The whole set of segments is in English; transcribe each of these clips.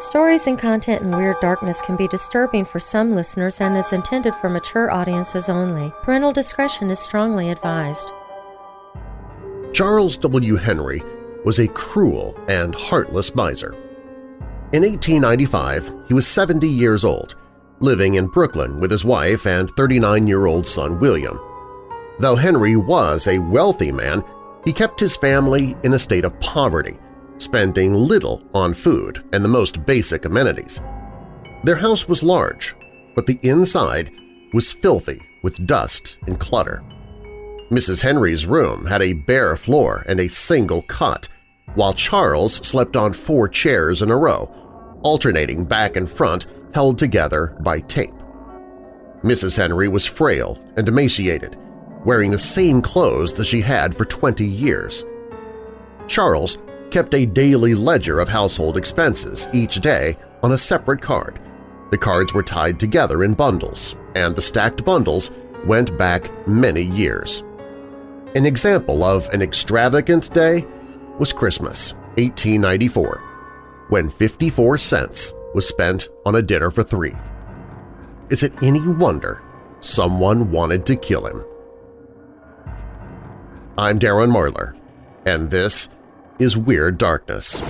Stories and content in Weird Darkness can be disturbing for some listeners and is intended for mature audiences only. Parental discretion is strongly advised. Charles W. Henry was a cruel and heartless miser. In 1895, he was 70 years old, living in Brooklyn with his wife and 39-year-old son William. Though Henry was a wealthy man, he kept his family in a state of poverty – spending little on food and the most basic amenities. Their house was large, but the inside was filthy with dust and clutter. Mrs. Henry's room had a bare floor and a single cot, while Charles slept on four chairs in a row, alternating back and front held together by tape. Mrs. Henry was frail and emaciated, wearing the same clothes that she had for 20 years. Charles kept a daily ledger of household expenses each day on a separate card. The cards were tied together in bundles, and the stacked bundles went back many years. An example of an extravagant day was Christmas, 1894, when 54 cents was spent on a dinner for three. Is it any wonder someone wanted to kill him? I'm Darren Marlar, and this is Weird Darkness.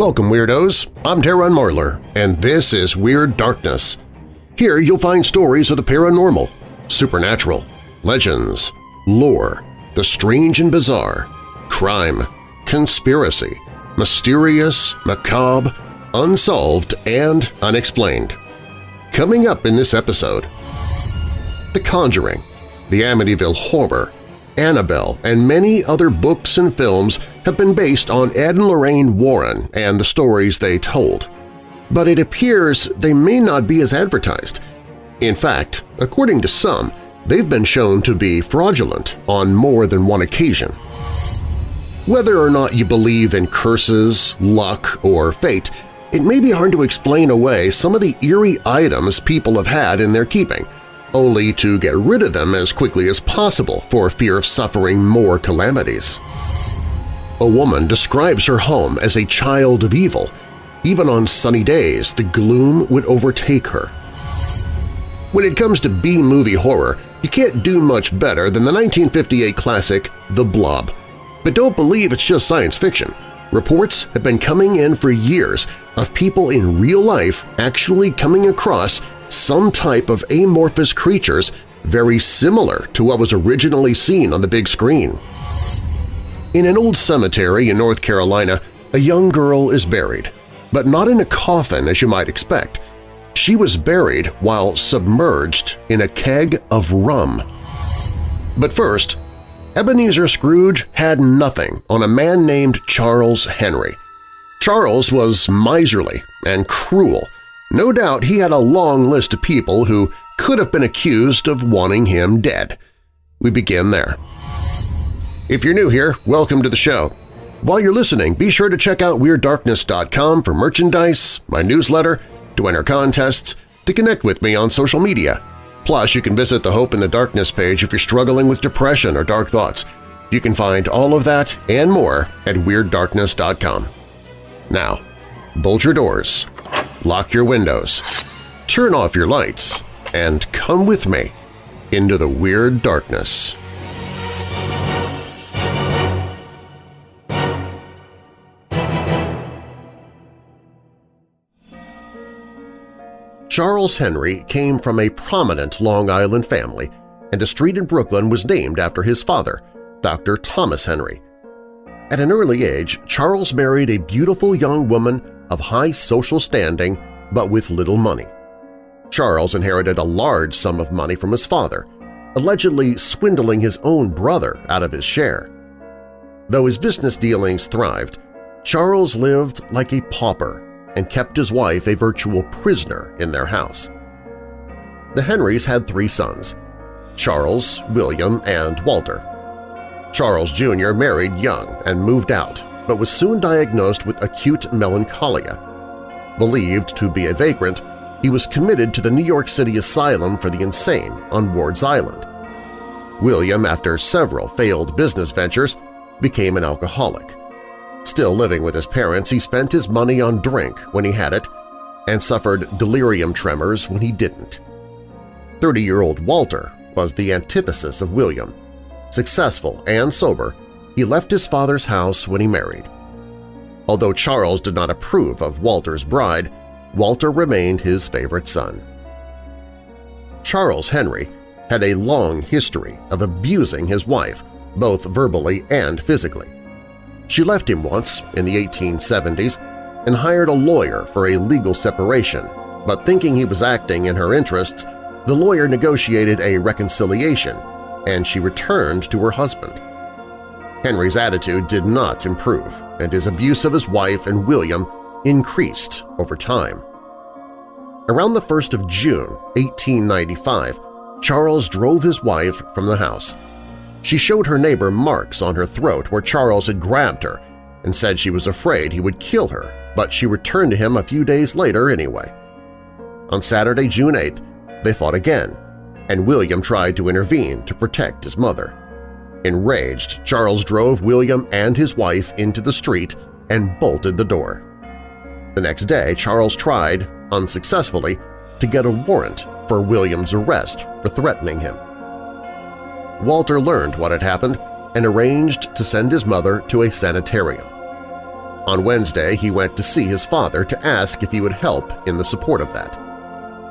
Welcome, Weirdos! I'm Darren Marlar, and this is Weird Darkness. Here you'll find stories of the paranormal, supernatural, legends, lore, the strange and bizarre, crime, conspiracy, mysterious, macabre, unsolved, and unexplained. Coming up in this episode, the Conjuring, The Amityville Horror, Annabelle, and many other books and films have been based on Ed and Lorraine Warren and the stories they told. But it appears they may not be as advertised. In fact, according to some, they've been shown to be fraudulent on more than one occasion. Whether or not you believe in curses, luck, or fate, it may be hard to explain away some of the eerie items people have had in their keeping – only to get rid of them as quickly as possible for fear of suffering more calamities. A woman describes her home as a child of evil. Even on sunny days, the gloom would overtake her. When it comes to B-movie horror, you can't do much better than the 1958 classic The Blob. But don't believe it's just science fiction. Reports have been coming in for years of people in real life actually coming across some type of amorphous creatures very similar to what was originally seen on the big screen. In an old cemetery in North Carolina, a young girl is buried, but not in a coffin as you might expect. She was buried while submerged in a keg of rum. But first, Ebenezer Scrooge had nothing on a man named Charles Henry. Charles was miserly and cruel, no doubt he had a long list of people who could have been accused of wanting him dead. We begin there. If you're new here, welcome to the show. While you're listening, be sure to check out WeirdDarkness.com for merchandise, my newsletter, to enter contests, to connect with me on social media. Plus, you can visit the Hope in the Darkness page if you're struggling with depression or dark thoughts. You can find all of that and more at WeirdDarkness.com. Now, bolt your doors, lock your windows, turn off your lights, and come with me into the weird darkness. Charles Henry came from a prominent Long Island family, and a street in Brooklyn was named after his father, Dr. Thomas Henry. At an early age, Charles married a beautiful young woman of high social standing but with little money. Charles inherited a large sum of money from his father, allegedly swindling his own brother out of his share. Though his business dealings thrived, Charles lived like a pauper and kept his wife a virtual prisoner in their house. The Henrys had three sons, Charles, William, and Walter. Charles Jr. married young and moved out, but was soon diagnosed with acute melancholia. Believed to be a vagrant, he was committed to the New York City Asylum for the Insane on Ward's Island. William, after several failed business ventures, became an alcoholic. Still living with his parents, he spent his money on drink when he had it and suffered delirium tremors when he didn't. 30-year-old Walter was the antithesis of William. Successful and sober, he left his father's house when he married. Although Charles did not approve of Walter's bride, Walter remained his favorite son. Charles Henry had a long history of abusing his wife, both verbally and physically. She left him once in the 1870s and hired a lawyer for a legal separation, but thinking he was acting in her interests, the lawyer negotiated a reconciliation and she returned to her husband. Henry's attitude did not improve, and his abuse of his wife and William increased over time. Around the 1st of June 1895, Charles drove his wife from the house. She showed her neighbor marks on her throat where Charles had grabbed her and said she was afraid he would kill her, but she returned to him a few days later anyway. On Saturday, June 8th, they fought again, and William tried to intervene to protect his mother. Enraged, Charles drove William and his wife into the street and bolted the door. The next day, Charles tried, unsuccessfully, to get a warrant for William's arrest for threatening him. Walter learned what had happened and arranged to send his mother to a sanitarium. On Wednesday, he went to see his father to ask if he would help in the support of that.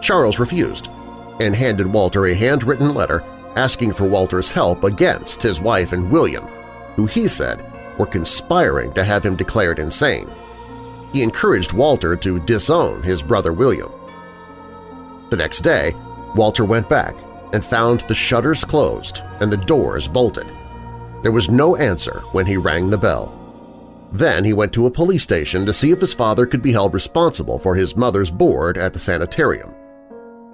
Charles refused and handed Walter a handwritten letter asking for Walter's help against his wife and William, who he said were conspiring to have him declared insane. He encouraged Walter to disown his brother William. The next day, Walter went back and found the shutters closed and the doors bolted. There was no answer when he rang the bell. Then he went to a police station to see if his father could be held responsible for his mother's board at the sanitarium.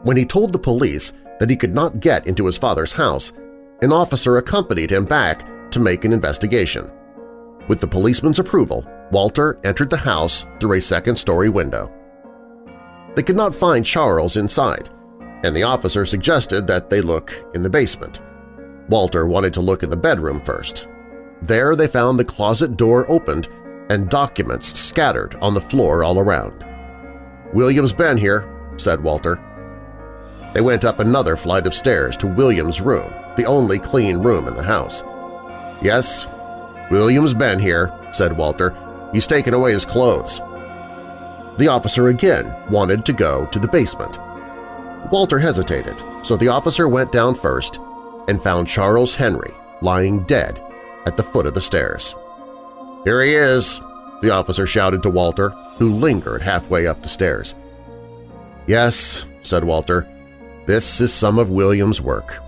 When he told the police that he could not get into his father's house, an officer accompanied him back to make an investigation. With the policeman's approval, Walter entered the house through a second-story window. They could not find Charles inside, and the officer suggested that they look in the basement. Walter wanted to look in the bedroom first. There they found the closet door opened and documents scattered on the floor all around. "'William's been here,' said Walter. They went up another flight of stairs to William's room, the only clean room in the house. Yes, William's been here, said Walter. He's taken away his clothes. The officer again wanted to go to the basement. Walter hesitated, so the officer went down first and found Charles Henry lying dead at the foot of the stairs. "'Here he is!' the officer shouted to Walter, who lingered halfway up the stairs. "'Yes,' said Walter, this is some of William's work.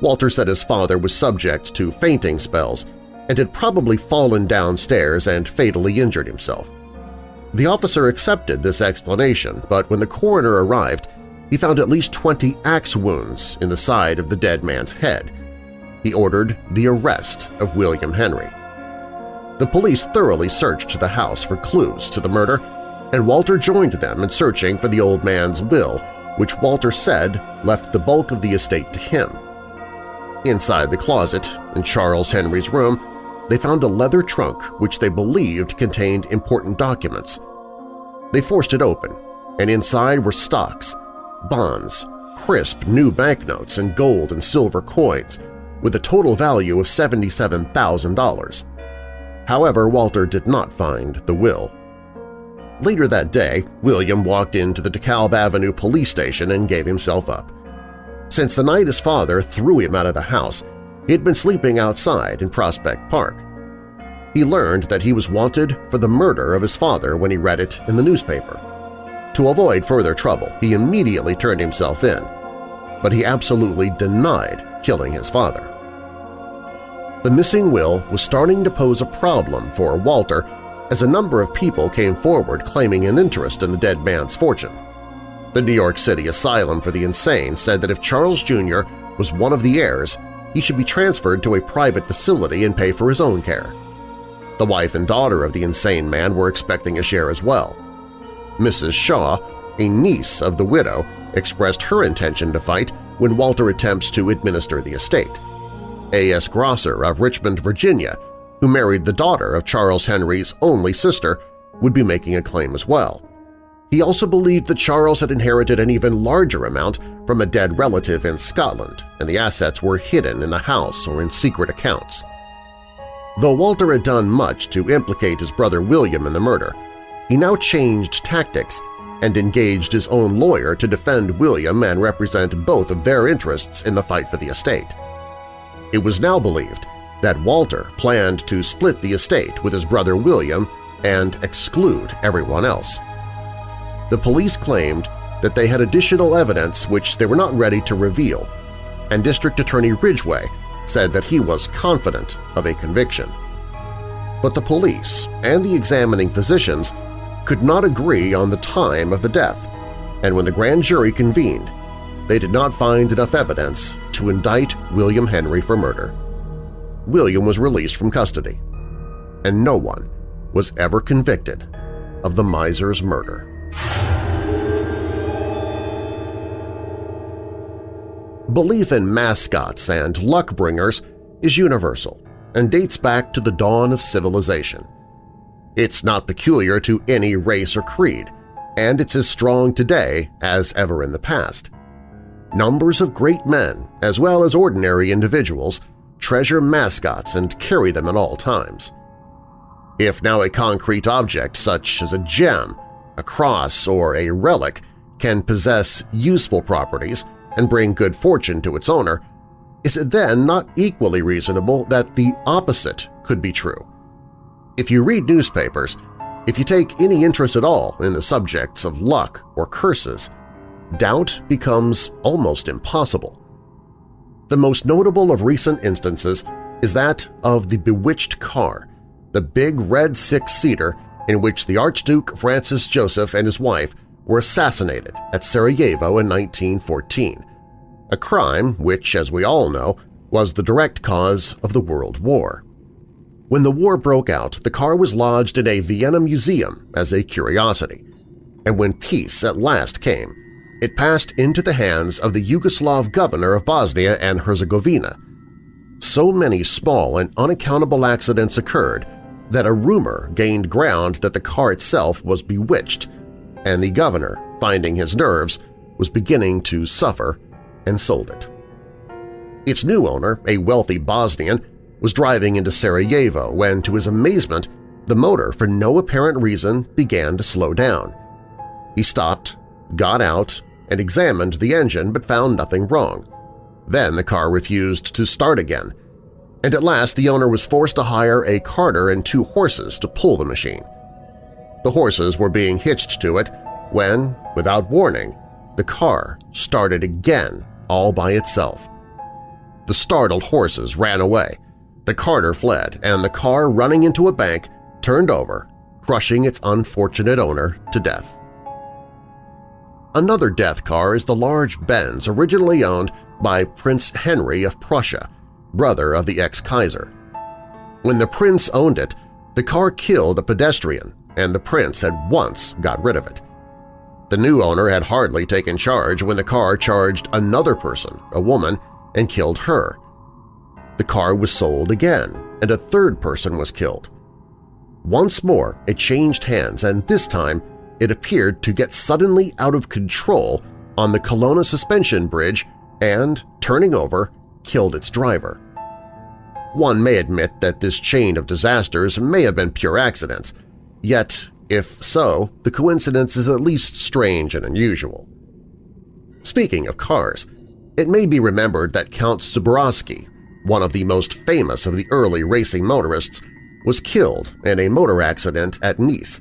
Walter said his father was subject to fainting spells and had probably fallen downstairs and fatally injured himself. The officer accepted this explanation, but when the coroner arrived, he found at least 20 axe wounds in the side of the dead man's head. He ordered the arrest of William Henry. The police thoroughly searched the house for clues to the murder, and Walter joined them in searching for the old man's will which Walter said left the bulk of the estate to him. Inside the closet, in Charles Henry's room, they found a leather trunk which they believed contained important documents. They forced it open, and inside were stocks, bonds, crisp new banknotes, and gold and silver coins, with a total value of $77,000. However, Walter did not find the will. Later that day, William walked into the DeKalb Avenue police station and gave himself up. Since the night his father threw him out of the house, he had been sleeping outside in Prospect Park. He learned that he was wanted for the murder of his father when he read it in the newspaper. To avoid further trouble, he immediately turned himself in, but he absolutely denied killing his father. The missing will was starting to pose a problem for Walter as a number of people came forward claiming an interest in the dead man's fortune. The New York City Asylum for the Insane said that if Charles Jr. was one of the heirs, he should be transferred to a private facility and pay for his own care. The wife and daughter of the insane man were expecting a share as well. Mrs. Shaw, a niece of the widow, expressed her intention to fight when Walter attempts to administer the estate. A.S. Grosser of Richmond, Virginia, who married the daughter of Charles Henry's only sister, would be making a claim as well. He also believed that Charles had inherited an even larger amount from a dead relative in Scotland, and the assets were hidden in the house or in secret accounts. Though Walter had done much to implicate his brother William in the murder, he now changed tactics and engaged his own lawyer to defend William and represent both of their interests in the fight for the estate. It was now believed that Walter planned to split the estate with his brother William and exclude everyone else. The police claimed that they had additional evidence which they were not ready to reveal, and District Attorney Ridgway said that he was confident of a conviction. But the police and the examining physicians could not agree on the time of the death, and when the grand jury convened, they did not find enough evidence to indict William Henry for murder. William was released from custody, and no one was ever convicted of the miser's murder. Belief in mascots and luck bringers is universal and dates back to the dawn of civilization. It's not peculiar to any race or creed, and it's as strong today as ever in the past. Numbers of great men, as well as ordinary individuals, treasure mascots and carry them at all times. If now a concrete object such as a gem, a cross, or a relic can possess useful properties and bring good fortune to its owner, is it then not equally reasonable that the opposite could be true? If you read newspapers, if you take any interest at all in the subjects of luck or curses, doubt becomes almost impossible. The most notable of recent instances is that of the bewitched car, the big red six-seater in which the Archduke Francis Joseph and his wife were assassinated at Sarajevo in 1914, a crime which, as we all know, was the direct cause of the World War. When the war broke out, the car was lodged in a Vienna museum as a curiosity, and when peace at last came, it passed into the hands of the Yugoslav governor of Bosnia and Herzegovina. So many small and unaccountable accidents occurred that a rumor gained ground that the car itself was bewitched, and the governor, finding his nerves, was beginning to suffer and sold it. Its new owner, a wealthy Bosnian, was driving into Sarajevo when, to his amazement, the motor, for no apparent reason, began to slow down. He stopped, got out, and examined the engine but found nothing wrong. Then the car refused to start again, and at last the owner was forced to hire a carter and two horses to pull the machine. The horses were being hitched to it when, without warning, the car started again all by itself. The startled horses ran away, the carter fled, and the car running into a bank turned over, crushing its unfortunate owner to death. Another death car is the large Benz originally owned by Prince Henry of Prussia, brother of the ex-Kaiser. When the prince owned it, the car killed a pedestrian, and the prince at once got rid of it. The new owner had hardly taken charge when the car charged another person, a woman, and killed her. The car was sold again, and a third person was killed. Once more it changed hands, and this time it appeared to get suddenly out of control on the Colonna suspension bridge and, turning over, killed its driver. One may admit that this chain of disasters may have been pure accidents, yet, if so, the coincidence is at least strange and unusual. Speaking of cars, it may be remembered that Count Zborowski, one of the most famous of the early racing motorists, was killed in a motor accident at Nice.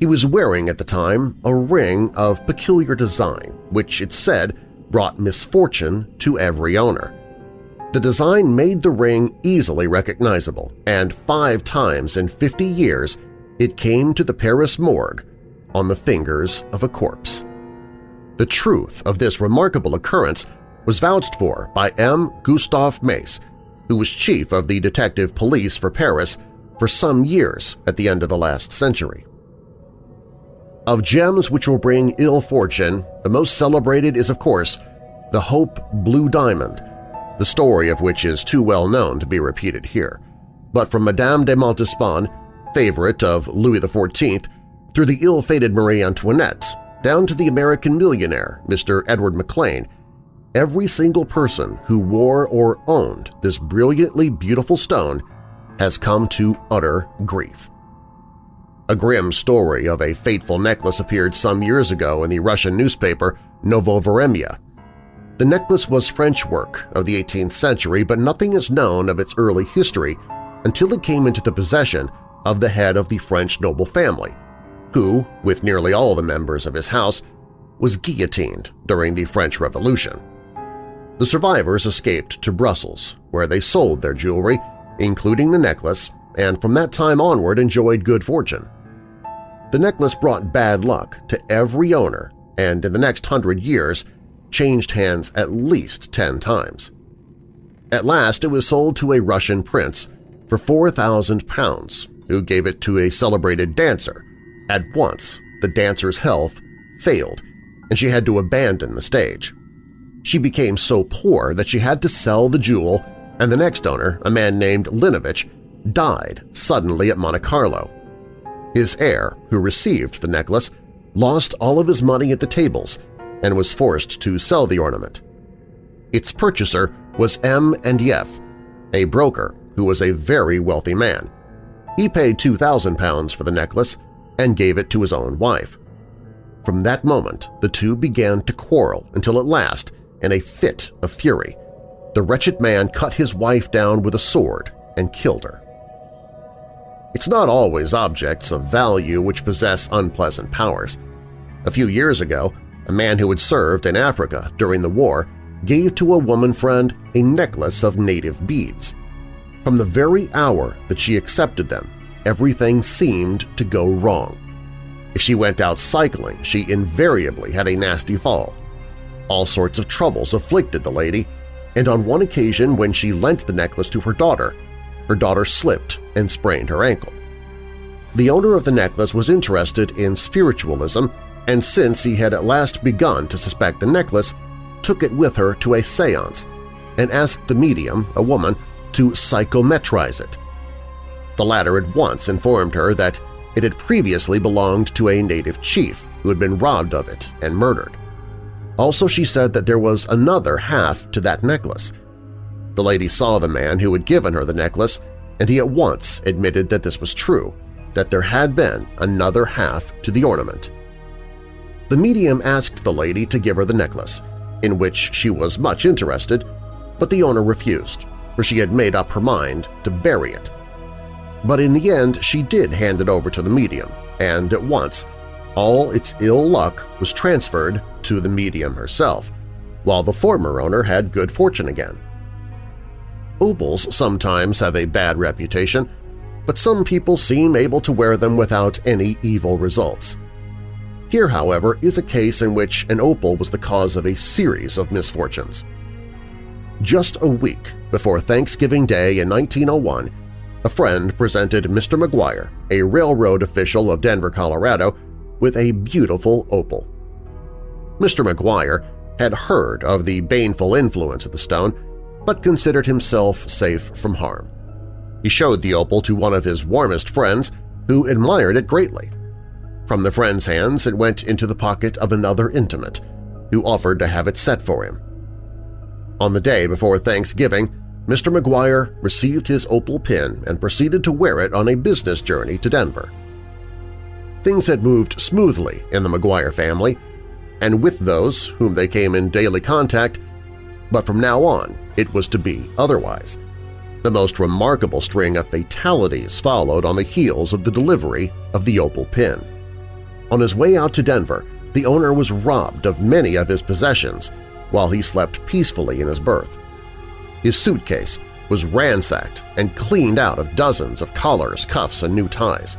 He was wearing at the time a ring of peculiar design, which it said brought misfortune to every owner. The design made the ring easily recognizable, and five times in 50 years it came to the Paris morgue on the fingers of a corpse. The truth of this remarkable occurrence was vouched for by M. Gustave Mace, who was chief of the detective police for Paris for some years at the end of the last century. Of gems which will bring ill fortune, the most celebrated is, of course, the Hope Blue Diamond, the story of which is too well known to be repeated here. But from Madame de Montespan, favorite of Louis XIV, through the ill-fated Marie Antoinette, down to the American millionaire, Mr. Edward McLean, every single person who wore or owned this brilliantly beautiful stone has come to utter grief. A grim story of a fateful necklace appeared some years ago in the Russian newspaper Novovaremya. The necklace was French work of the 18th century, but nothing is known of its early history until it came into the possession of the head of the French noble family, who, with nearly all the members of his house, was guillotined during the French Revolution. The survivors escaped to Brussels, where they sold their jewelry, including the necklace, and from that time onward enjoyed good fortune. The necklace brought bad luck to every owner and in the next hundred years changed hands at least ten times. At last it was sold to a Russian prince for 4,000 pounds, who gave it to a celebrated dancer. At once, the dancer's health failed, and she had to abandon the stage. She became so poor that she had to sell the jewel, and the next owner, a man named Linovich, died suddenly at Monte Carlo. His heir, who received the necklace, lost all of his money at the tables and was forced to sell the ornament. Its purchaser was M. and F., a broker who was a very wealthy man. He paid £2,000 for the necklace and gave it to his own wife. From that moment, the two began to quarrel until at last, in a fit of fury, the wretched man cut his wife down with a sword and killed her. It's not always objects of value which possess unpleasant powers. A few years ago, a man who had served in Africa during the war gave to a woman friend a necklace of native beads. From the very hour that she accepted them, everything seemed to go wrong. If she went out cycling, she invariably had a nasty fall. All sorts of troubles afflicted the lady, and on one occasion when she lent the necklace to her daughter, her daughter slipped and sprained her ankle. The owner of the necklace was interested in spiritualism and since he had at last begun to suspect the necklace, took it with her to a seance and asked the medium, a woman, to psychometrize it. The latter at once informed her that it had previously belonged to a native chief who had been robbed of it and murdered. Also she said that there was another half to that necklace. The lady saw the man who had given her the necklace, and he at once admitted that this was true, that there had been another half to the ornament. The medium asked the lady to give her the necklace, in which she was much interested, but the owner refused, for she had made up her mind to bury it. But in the end she did hand it over to the medium, and at once all its ill luck was transferred to the medium herself, while the former owner had good fortune again. Opals sometimes have a bad reputation, but some people seem able to wear them without any evil results. Here, however, is a case in which an opal was the cause of a series of misfortunes. Just a week before Thanksgiving Day in 1901, a friend presented Mr. McGuire, a railroad official of Denver, Colorado, with a beautiful opal. Mr. McGuire had heard of the baneful influence of the stone, but considered himself safe from harm. He showed the opal to one of his warmest friends, who admired it greatly. From the friend's hands it went into the pocket of another intimate, who offered to have it set for him. On the day before Thanksgiving, Mr. McGuire received his opal pin and proceeded to wear it on a business journey to Denver. Things had moved smoothly in the McGuire family, and with those whom they came in daily contact, but from now on it was to be otherwise. The most remarkable string of fatalities followed on the heels of the delivery of the opal pin. On his way out to Denver, the owner was robbed of many of his possessions while he slept peacefully in his berth. His suitcase was ransacked and cleaned out of dozens of collars, cuffs, and new ties.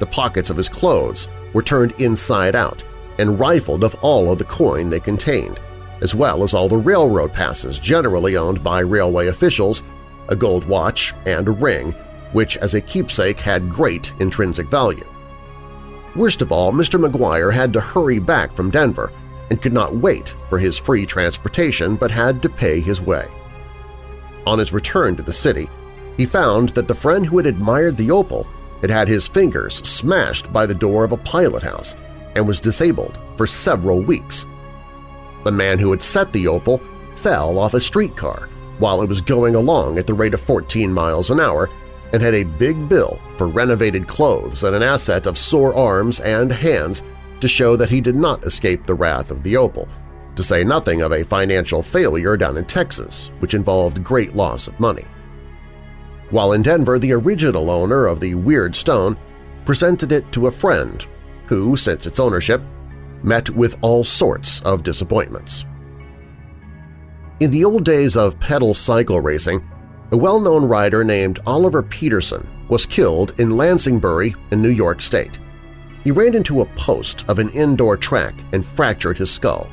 The pockets of his clothes were turned inside out and rifled of all of the coin they contained, as well as all the railroad passes generally owned by railway officials, a gold watch, and a ring, which as a keepsake had great intrinsic value. Worst of all, Mr. McGuire had to hurry back from Denver, and could not wait for his free transportation but had to pay his way. On his return to the city, he found that the friend who had admired the opal had had his fingers smashed by the door of a pilot house and was disabled for several weeks. The man who had set the opal fell off a streetcar while it was going along at the rate of 14 miles an hour and had a big bill for renovated clothes and an asset of sore arms and hands to show that he did not escape the wrath of the opal, to say nothing of a financial failure down in Texas, which involved great loss of money. While in Denver, the original owner of the Weird Stone presented it to a friend who, since its ownership, met with all sorts of disappointments. In the old days of pedal cycle racing, a well-known rider named Oliver Peterson was killed in Lansingburgh in New York State. He ran into a post of an indoor track and fractured his skull.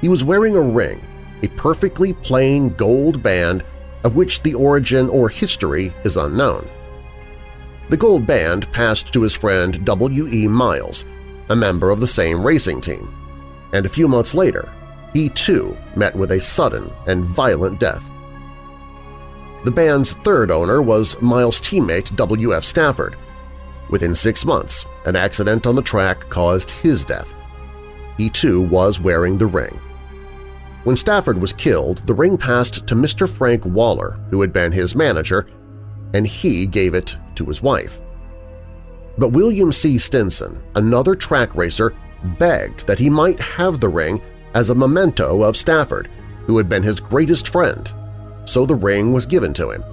He was wearing a ring, a perfectly plain gold band of which the origin or history is unknown. The gold band passed to his friend W. E. Miles, a member of the same racing team, and a few months later he too met with a sudden and violent death. The band's third owner was Miles' teammate W. F. Stafford. Within six months, an accident on the track caused his death. He too was wearing the ring. When Stafford was killed, the ring passed to Mr. Frank Waller, who had been his manager, and he gave it to his wife. But William C. Stinson, another track racer, begged that he might have the ring as a memento of Stafford, who had been his greatest friend, so the ring was given to him.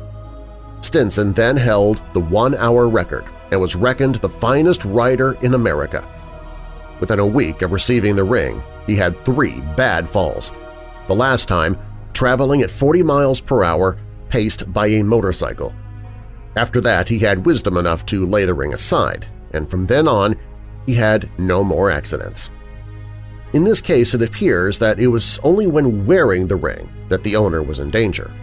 Stinson then held the one-hour record and was reckoned the finest rider in America. Within a week of receiving the ring, he had three bad falls, the last time traveling at 40 miles per hour paced by a motorcycle. After that, he had wisdom enough to lay the ring aside, and from then on he had no more accidents. In this case, it appears that it was only when wearing the ring that the owner was in danger.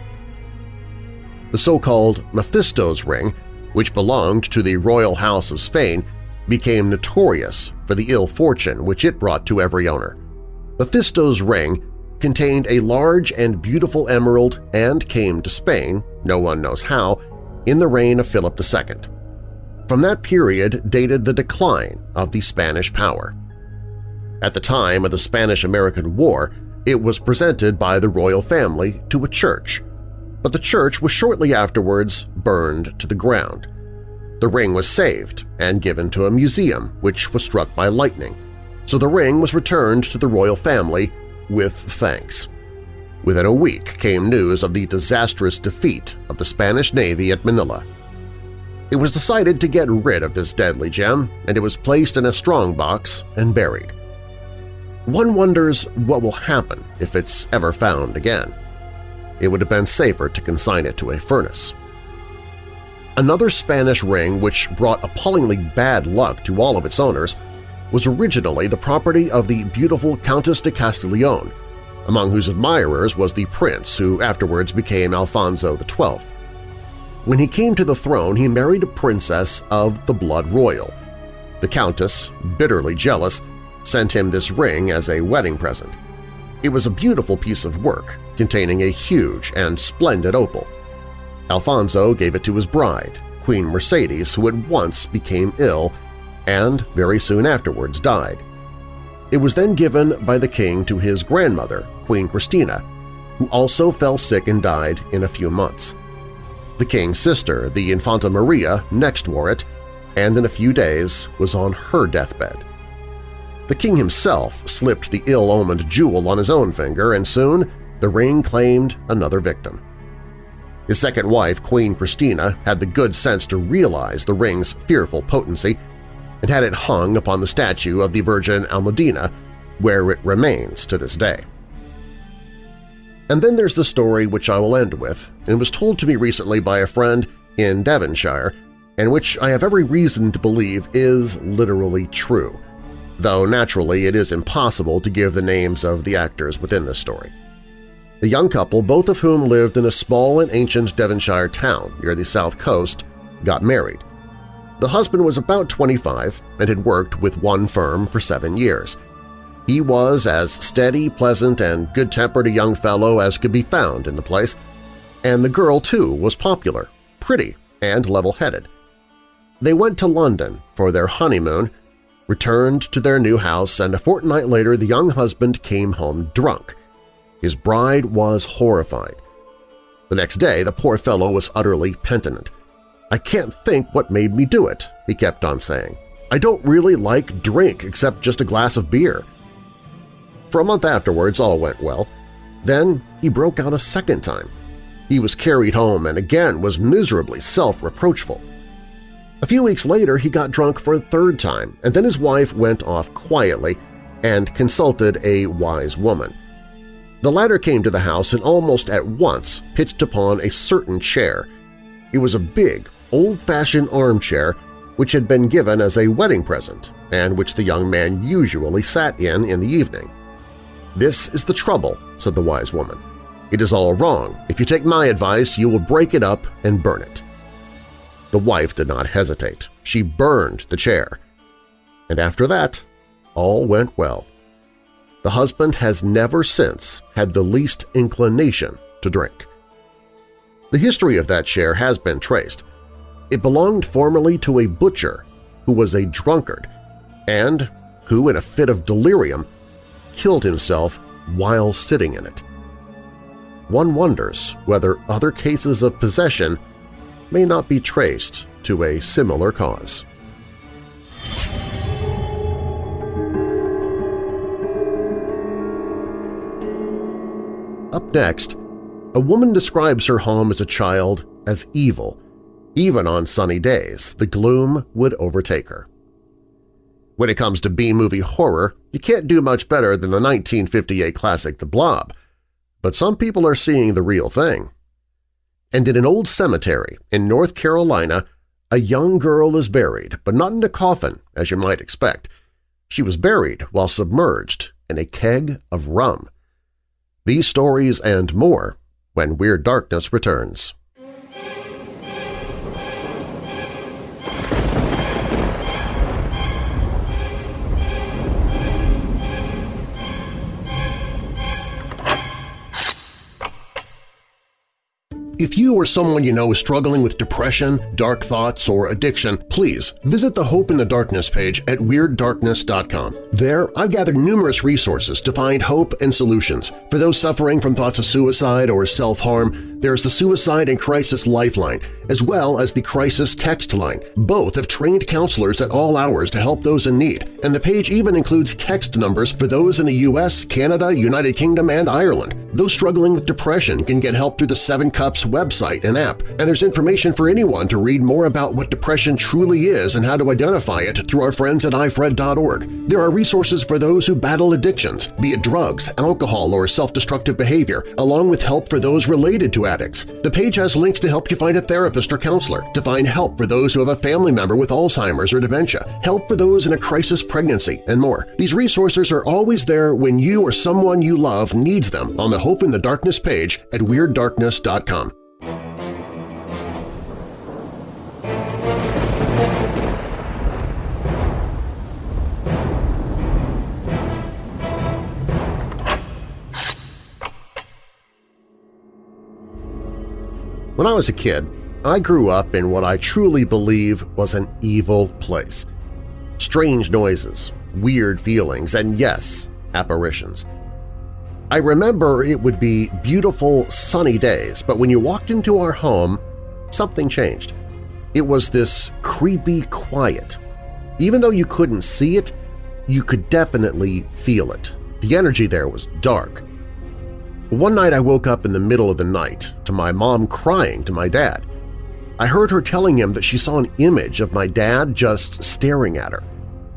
The so-called Mephisto's ring, which belonged to the royal house of Spain, became notorious for the ill fortune which it brought to every owner. Mephisto's ring contained a large and beautiful emerald and came to Spain, no one knows how, in the reign of Philip II. From that period dated the decline of the Spanish power. At the time of the Spanish–American War, it was presented by the royal family to a church, but the church was shortly afterwards burned to the ground. The ring was saved and given to a museum which was struck by lightning, so the ring was returned to the royal family with thanks. Within a week came news of the disastrous defeat of the Spanish Navy at Manila. It was decided to get rid of this deadly gem, and it was placed in a strongbox and buried. One wonders what will happen if it's ever found again. It would have been safer to consign it to a furnace. Another Spanish ring which brought appallingly bad luck to all of its owners was originally the property of the beautiful Countess de Castiglione, among whose admirers was the prince who afterwards became Alfonso XII. When he came to the throne, he married a princess of the blood royal. The countess, bitterly jealous, sent him this ring as a wedding present. It was a beautiful piece of work containing a huge and splendid opal. Alfonso gave it to his bride, Queen Mercedes, who at once became ill and very soon afterwards died. It was then given by the king to his grandmother, Queen Christina, who also fell sick and died in a few months. The king's sister, the Infanta Maria, next wore it, and in a few days was on her deathbed. The king himself slipped the ill-omened jewel on his own finger, and soon the ring claimed another victim. His second wife, Queen Christina, had the good sense to realize the ring's fearful potency and had it hung upon the statue of the Virgin Almudena, where it remains to this day. And then there's the story which I will end with, and was told to me recently by a friend in Devonshire, and which I have every reason to believe is literally true, though naturally it is impossible to give the names of the actors within this story. The young couple, both of whom lived in a small and ancient Devonshire town near the south coast, got married. The husband was about 25 and had worked with one firm for seven years. He was as steady, pleasant, and good-tempered a young fellow as could be found in the place, and the girl, too, was popular, pretty, and level-headed. They went to London for their honeymoon, returned to their new house, and a fortnight later the young husband came home drunk. His bride was horrified. The next day the poor fellow was utterly penitent. I can't think what made me do it, he kept on saying. I don't really like drink except just a glass of beer. For a month afterwards all went well. Then he broke out a second time. He was carried home and again was miserably self-reproachful. A few weeks later he got drunk for a third time, and then his wife went off quietly and consulted a wise woman. The latter came to the house and almost at once pitched upon a certain chair. It was a big, old-fashioned armchair which had been given as a wedding present and which the young man usually sat in in the evening. "'This is the trouble,' said the wise woman. "'It is all wrong. If you take my advice, you will break it up and burn it.' The wife did not hesitate. She burned the chair. And after that, all went well. The husband has never since had the least inclination to drink. The history of that chair has been traced. It belonged formerly to a butcher who was a drunkard and who, in a fit of delirium, killed himself while sitting in it. One wonders whether other cases of possession may not be traced to a similar cause. Up next, a woman describes her home as a child as evil. Even on sunny days, the gloom would overtake her. When it comes to B-movie horror, you can't do much better than the 1958 classic The Blob, but some people are seeing the real thing and in an old cemetery in North Carolina, a young girl is buried, but not in a coffin, as you might expect. She was buried while submerged in a keg of rum. These stories and more when Weird Darkness returns. If you or someone you know is struggling with depression, dark thoughts, or addiction, please visit the Hope in the Darkness page at WeirdDarkness.com. There, I've gathered numerous resources to find hope and solutions. For those suffering from thoughts of suicide or self-harm, there's the Suicide and Crisis Lifeline, as well as the Crisis Text Line. Both have trained counselors at all hours to help those in need, and the page even includes text numbers for those in the U.S., Canada, United Kingdom, and Ireland. Those struggling with depression can get help through the Seven Cups website and app, and there's information for anyone to read more about what depression truly is and how to identify it through our friends at ifred.org. There are resources for those who battle addictions, be it drugs, alcohol, or self-destructive behavior, along with help for those related to addicts. The page has links to help you find a therapist or counselor, to find help for those who have a family member with Alzheimer's or dementia, help for those in a crisis pregnancy, and more. These resources are always there when you or someone you love needs them on the Hope in the Darkness page at WeirdDarkness.com. When I was a kid, I grew up in what I truly believe was an evil place. Strange noises, weird feelings, and yes, apparitions. I remember it would be beautiful, sunny days, but when you walked into our home, something changed. It was this creepy quiet. Even though you couldn't see it, you could definitely feel it. The energy there was dark, one night I woke up in the middle of the night to my mom crying to my dad. I heard her telling him that she saw an image of my dad just staring at her.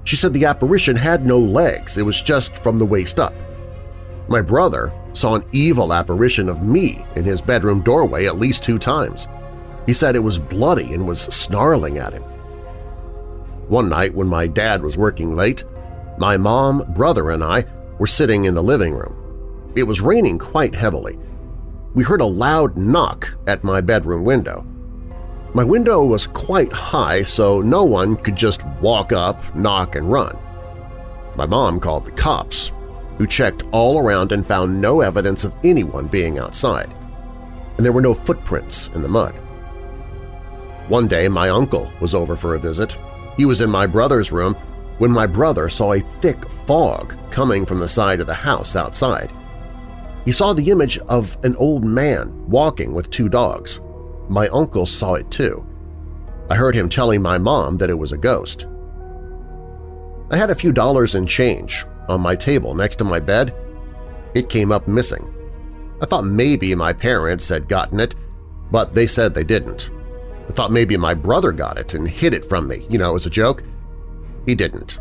She said the apparition had no legs, it was just from the waist up. My brother saw an evil apparition of me in his bedroom doorway at least two times. He said it was bloody and was snarling at him. One night when my dad was working late, my mom, brother, and I were sitting in the living room. It was raining quite heavily. We heard a loud knock at my bedroom window. My window was quite high, so no one could just walk up, knock, and run. My mom called the cops. who checked all around and found no evidence of anyone being outside, and there were no footprints in the mud. One day my uncle was over for a visit. He was in my brother's room when my brother saw a thick fog coming from the side of the house outside. He saw the image of an old man walking with two dogs. My uncle saw it too. I heard him telling my mom that it was a ghost. I had a few dollars in change on my table next to my bed. It came up missing. I thought maybe my parents had gotten it, but they said they didn't. I thought maybe my brother got it and hid it from me, you know, as a joke. He didn't.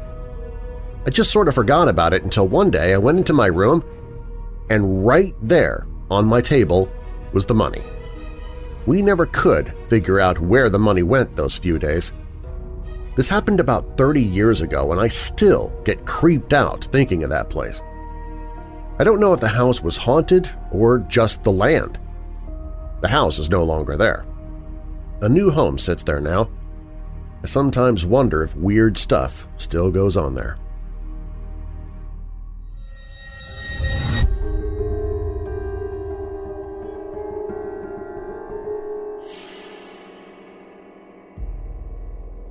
I just sort of forgot about it until one day I went into my room and right there on my table was the money. We never could figure out where the money went those few days. This happened about 30 years ago and I still get creeped out thinking of that place. I don't know if the house was haunted or just the land. The house is no longer there. A new home sits there now. I sometimes wonder if weird stuff still goes on there.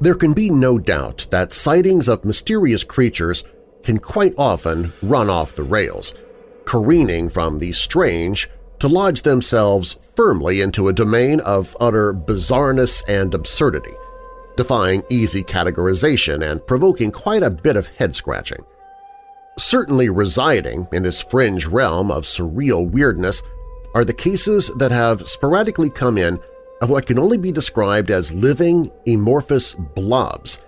There can be no doubt that sightings of mysterious creatures can quite often run off the rails, careening from the strange to lodge themselves firmly into a domain of utter bizarreness and absurdity, defying easy categorization and provoking quite a bit of head-scratching. Certainly residing in this fringe realm of surreal weirdness are the cases that have sporadically come in of what can only be described as living amorphous blobs,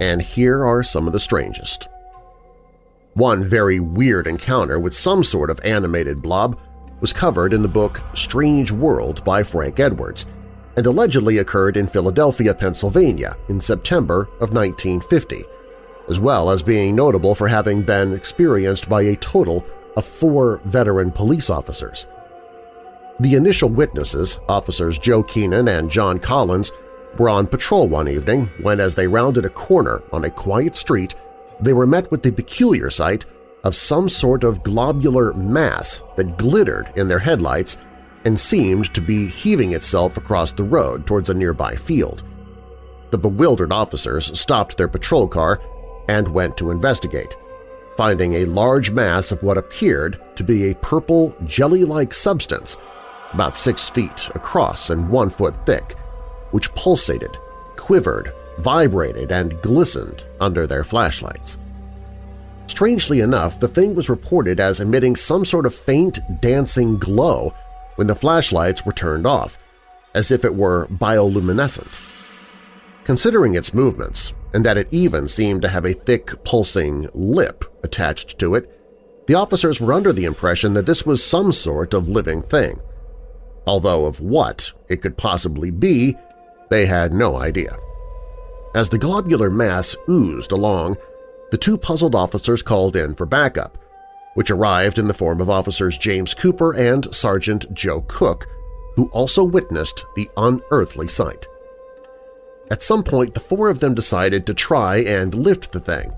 and here are some of the strangest. One very weird encounter with some sort of animated blob was covered in the book Strange World by Frank Edwards and allegedly occurred in Philadelphia, Pennsylvania in September of 1950, as well as being notable for having been experienced by a total of four veteran police officers. The initial witnesses, officers Joe Keenan and John Collins, were on patrol one evening when, as they rounded a corner on a quiet street, they were met with the peculiar sight of some sort of globular mass that glittered in their headlights and seemed to be heaving itself across the road towards a nearby field. The bewildered officers stopped their patrol car and went to investigate, finding a large mass of what appeared to be a purple jelly-like substance about six feet across and one foot thick, which pulsated, quivered, vibrated, and glistened under their flashlights. Strangely enough, the thing was reported as emitting some sort of faint dancing glow when the flashlights were turned off, as if it were bioluminescent. Considering its movements, and that it even seemed to have a thick, pulsing lip attached to it, the officers were under the impression that this was some sort of living thing – although of what it could possibly be, they had no idea. As the globular mass oozed along, the two puzzled officers called in for backup, which arrived in the form of officers James Cooper and Sergeant Joe Cook, who also witnessed the unearthly sight. At some point, the four of them decided to try and lift the thing,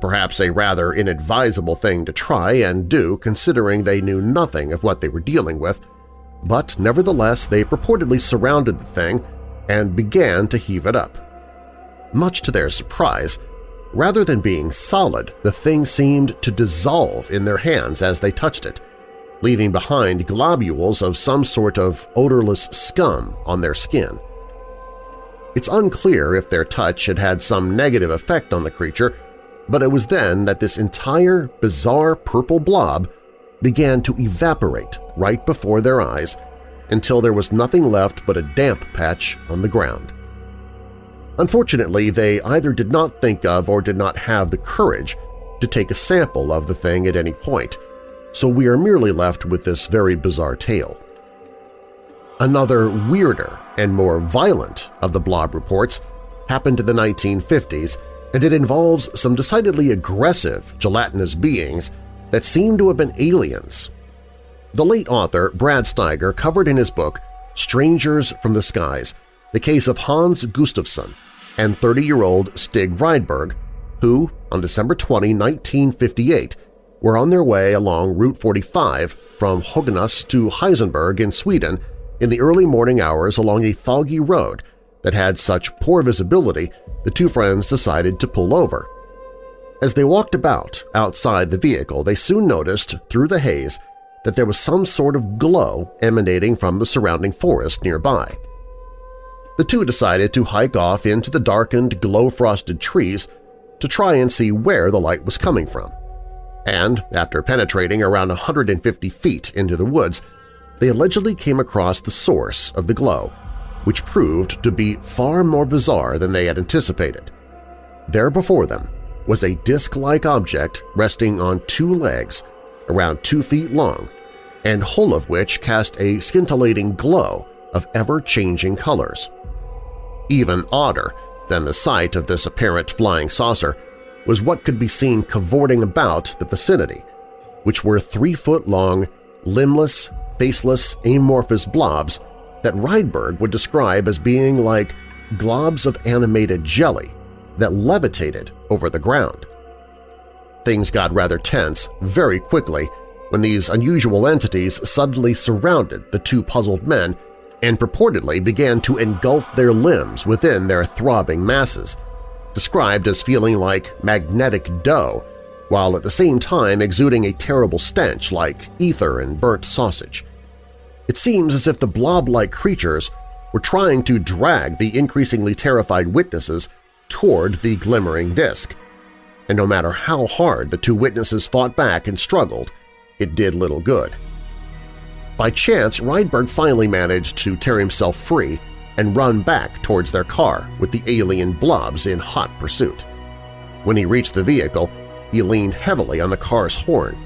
perhaps a rather inadvisable thing to try and do considering they knew nothing of what they were dealing with, but nevertheless they purportedly surrounded the thing and began to heave it up. Much to their surprise, rather than being solid, the thing seemed to dissolve in their hands as they touched it, leaving behind globules of some sort of odorless scum on their skin. It's unclear if their touch had had some negative effect on the creature, but it was then that this entire bizarre purple blob began to evaporate right before their eyes until there was nothing left but a damp patch on the ground. Unfortunately, they either did not think of or did not have the courage to take a sample of the thing at any point, so we are merely left with this very bizarre tale. Another weirder and more violent of the blob reports happened in the 1950s, and it involves some decidedly aggressive gelatinous beings that seem to have been aliens. The late author Brad Steiger covered in his book Strangers from the Skies the case of Hans Gustafsson and 30-year-old Stig Rydberg, who, on December 20, 1958, were on their way along Route 45 from Höganäs to Helsingborg in Sweden in the early morning hours along a foggy road that had such poor visibility the two friends decided to pull over. As they walked about outside the vehicle, they soon noticed through the haze that there was some sort of glow emanating from the surrounding forest nearby. The two decided to hike off into the darkened, glow-frosted trees to try and see where the light was coming from and, after penetrating around 150 feet into the woods, they allegedly came across the source of the glow, which proved to be far more bizarre than they had anticipated. There before them was a disc-like object resting on two legs, around two feet long, and whole of which cast a scintillating glow of ever-changing colors. Even odder than the sight of this apparent flying saucer was what could be seen cavorting about the vicinity, which were three-foot-long, limbless, faceless, amorphous blobs that Rydberg would describe as being like globs of animated jelly that levitated over the ground. Things got rather tense very quickly when these unusual entities suddenly surrounded the two puzzled men and purportedly began to engulf their limbs within their throbbing masses, described as feeling like magnetic dough, while at the same time exuding a terrible stench like ether and burnt sausage. It seems as if the blob-like creatures were trying to drag the increasingly terrified witnesses toward the glimmering disk, and no matter how hard the two witnesses fought back and struggled, it did little good. By chance, Rydberg finally managed to tear himself free and run back towards their car with the alien blobs in hot pursuit. When he reached the vehicle, he leaned heavily on the car's horn,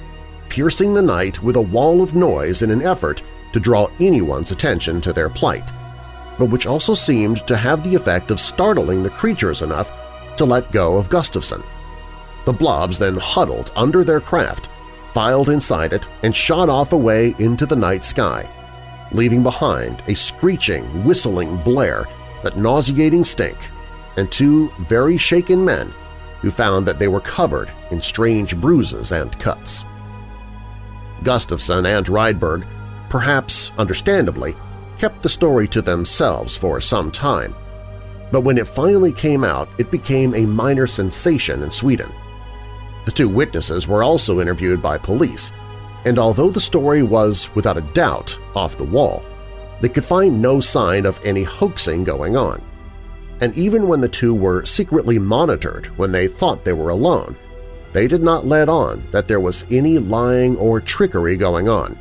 piercing the night with a wall of noise in an effort to draw anyone's attention to their plight, but which also seemed to have the effect of startling the creatures enough to let go of Gustafson. The blobs then huddled under their craft, filed inside it, and shot off away into the night sky, leaving behind a screeching, whistling blare, that nauseating stink, and two very shaken men who found that they were covered in strange bruises and cuts. Gustafson and Rydberg, perhaps understandably, kept the story to themselves for some time, but when it finally came out it became a minor sensation in Sweden. The two witnesses were also interviewed by police, and although the story was, without a doubt, off the wall, they could find no sign of any hoaxing going on. And even when the two were secretly monitored when they thought they were alone, they did not let on that there was any lying or trickery going on.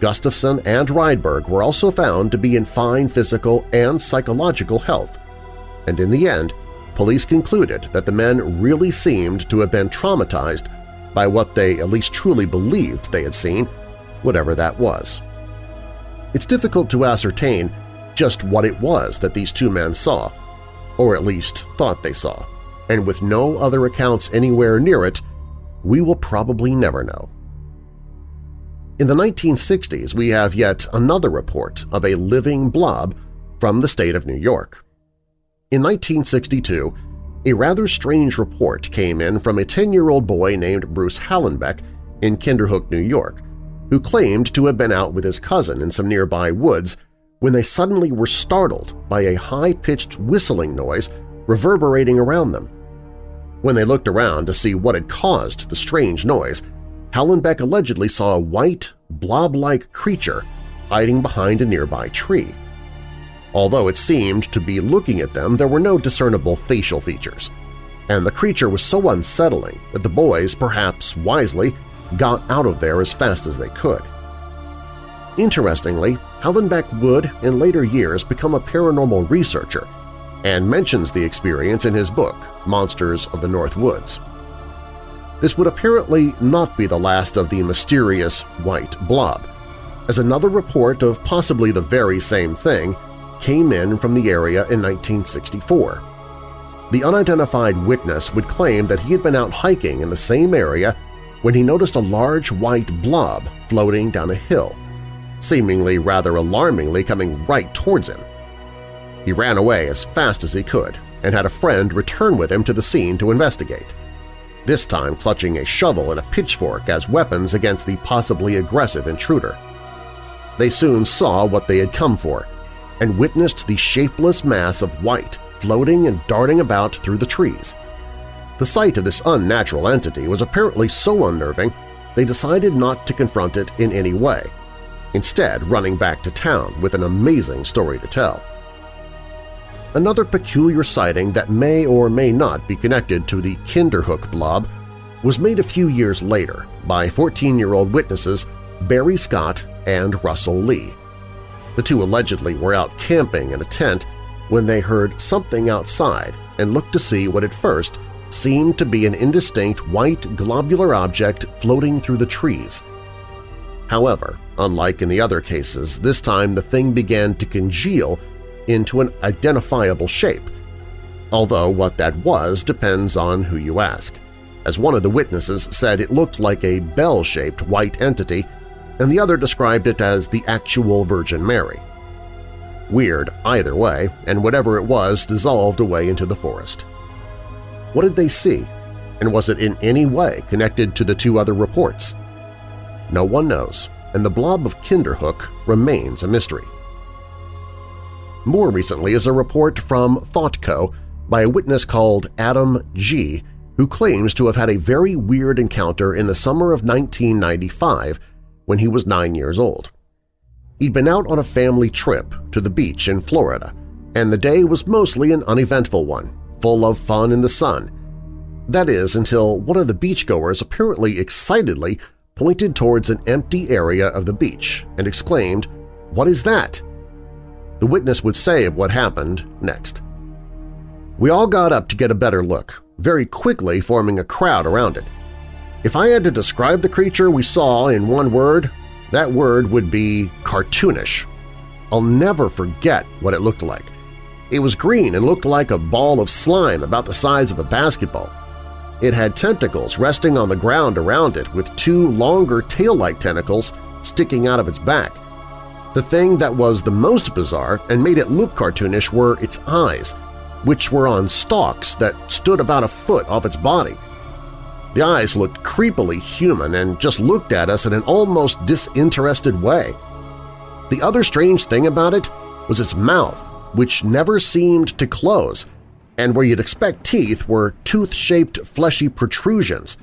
Gustafson and Rydberg were also found to be in fine physical and psychological health, and in the end, police concluded that the men really seemed to have been traumatized by what they at least truly believed they had seen, whatever that was. It's difficult to ascertain just what it was that these two men saw, or at least thought they saw, and with no other accounts anywhere near it, we will probably never know. In the 1960s, we have yet another report of a living blob from the state of New York. In 1962, a rather strange report came in from a 10-year-old boy named Bruce Hallenbeck in Kinderhook, New York, who claimed to have been out with his cousin in some nearby woods when they suddenly were startled by a high-pitched whistling noise reverberating around them. When they looked around to see what had caused the strange noise, Hallenbeck allegedly saw a white, blob-like creature hiding behind a nearby tree. Although it seemed to be looking at them, there were no discernible facial features, and the creature was so unsettling that the boys, perhaps wisely, got out of there as fast as they could. Interestingly, Hallenbeck would, in later years, become a paranormal researcher and mentions the experience in his book, Monsters of the North Woods. This would apparently not be the last of the mysterious white blob, as another report of possibly the very same thing came in from the area in 1964. The unidentified witness would claim that he had been out hiking in the same area when he noticed a large white blob floating down a hill, seemingly rather alarmingly coming right towards him. He ran away as fast as he could and had a friend return with him to the scene to investigate. This time clutching a shovel and a pitchfork as weapons against the possibly aggressive intruder. They soon saw what they had come for and witnessed the shapeless mass of white floating and darting about through the trees. The sight of this unnatural entity was apparently so unnerving they decided not to confront it in any way, instead running back to town with an amazing story to tell. Another peculiar sighting that may or may not be connected to the Kinderhook blob was made a few years later by 14-year-old witnesses Barry Scott and Russell Lee. The two allegedly were out camping in a tent when they heard something outside and looked to see what at first seemed to be an indistinct white globular object floating through the trees. However, unlike in the other cases, this time the thing began to congeal into an identifiable shape, although what that was depends on who you ask. As one of the witnesses said it looked like a bell-shaped white entity and the other described it as the actual Virgin Mary. Weird either way, and whatever it was dissolved away into the forest. What did they see, and was it in any way connected to the two other reports? No one knows, and the blob of Kinderhook remains a mystery. More recently is a report from ThoughtCo by a witness called Adam G., who claims to have had a very weird encounter in the summer of 1995 when he was nine years old. He'd been out on a family trip to the beach in Florida, and the day was mostly an uneventful one, full of fun in the sun. That is, until one of the beachgoers apparently excitedly pointed towards an empty area of the beach and exclaimed, "'What is that?' The witness would say of what happened next. We all got up to get a better look, very quickly forming a crowd around it. If I had to describe the creature we saw in one word, that word would be cartoonish. I'll never forget what it looked like. It was green and looked like a ball of slime about the size of a basketball. It had tentacles resting on the ground around it with two longer tail-like tentacles sticking out of its back. The thing that was the most bizarre and made it look cartoonish were its eyes, which were on stalks that stood about a foot off its body. The eyes looked creepily human and just looked at us in an almost disinterested way. The other strange thing about it was its mouth, which never seemed to close, and where you'd expect teeth were tooth-shaped fleshy protrusions.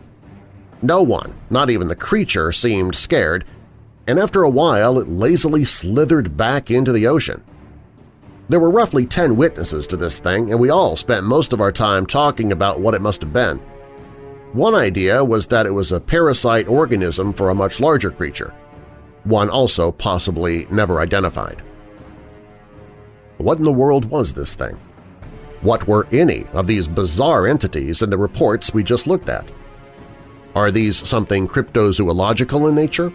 No one, not even the creature, seemed scared, and after a while it lazily slithered back into the ocean. There were roughly 10 witnesses to this thing, and we all spent most of our time talking about what it must have been. One idea was that it was a parasite organism for a much larger creature, one also possibly never identified. What in the world was this thing? What were any of these bizarre entities in the reports we just looked at? Are these something cryptozoological in nature?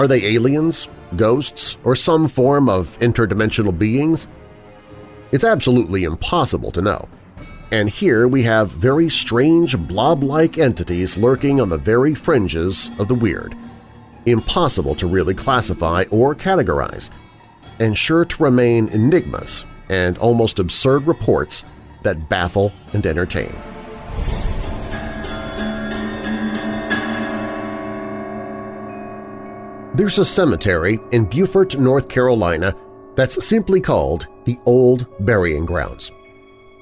Are they aliens, ghosts, or some form of interdimensional beings? It's absolutely impossible to know and here we have very strange blob-like entities lurking on the very fringes of the weird, impossible to really classify or categorize, and sure to remain enigmas and almost absurd reports that baffle and entertain. There's a cemetery in Beaufort, North Carolina that's simply called the Old Burying Grounds.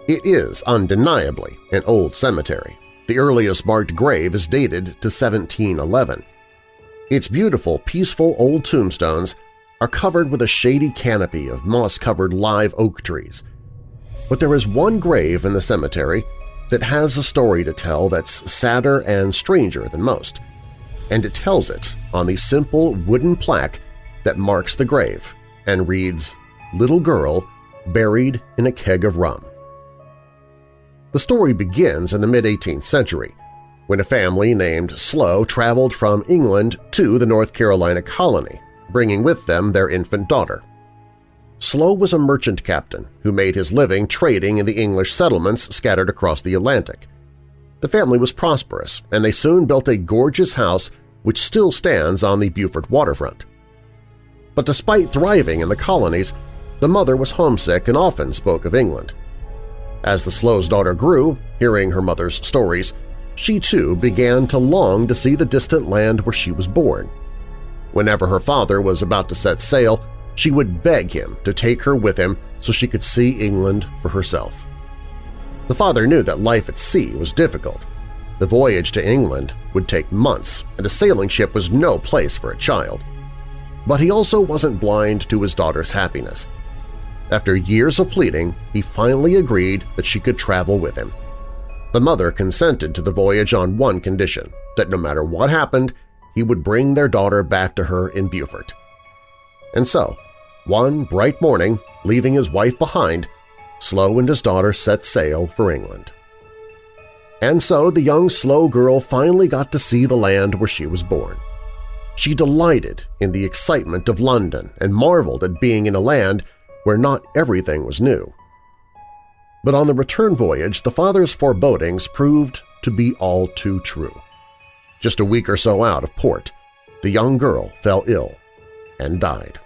It is undeniably an old cemetery. The earliest marked grave is dated to 1711. Its beautiful, peaceful old tombstones are covered with a shady canopy of moss-covered live oak trees. But there is one grave in the cemetery that has a story to tell that's sadder and stranger than most, and it tells it on the simple wooden plaque that marks the grave and reads, Little Girl Buried in a Keg of Rum. The story begins in the mid-18th century, when a family named Slow traveled from England to the North Carolina colony, bringing with them their infant daughter. Slow was a merchant captain who made his living trading in the English settlements scattered across the Atlantic. The family was prosperous, and they soon built a gorgeous house which still stands on the Beaufort waterfront. But despite thriving in the colonies, the mother was homesick and often spoke of England. As the Slow's daughter grew, hearing her mother's stories, she too began to long to see the distant land where she was born. Whenever her father was about to set sail, she would beg him to take her with him so she could see England for herself. The father knew that life at sea was difficult. The voyage to England would take months, and a sailing ship was no place for a child. But he also wasn't blind to his daughter's happiness. After years of pleading, he finally agreed that she could travel with him. The mother consented to the voyage on one condition, that no matter what happened, he would bring their daughter back to her in Beaufort. And so, one bright morning, leaving his wife behind, Slow and his daughter set sail for England. And so the young Slow girl finally got to see the land where she was born. She delighted in the excitement of London and marveled at being in a land where not everything was new. But on the return voyage, the father's forebodings proved to be all too true. Just a week or so out of port, the young girl fell ill and died.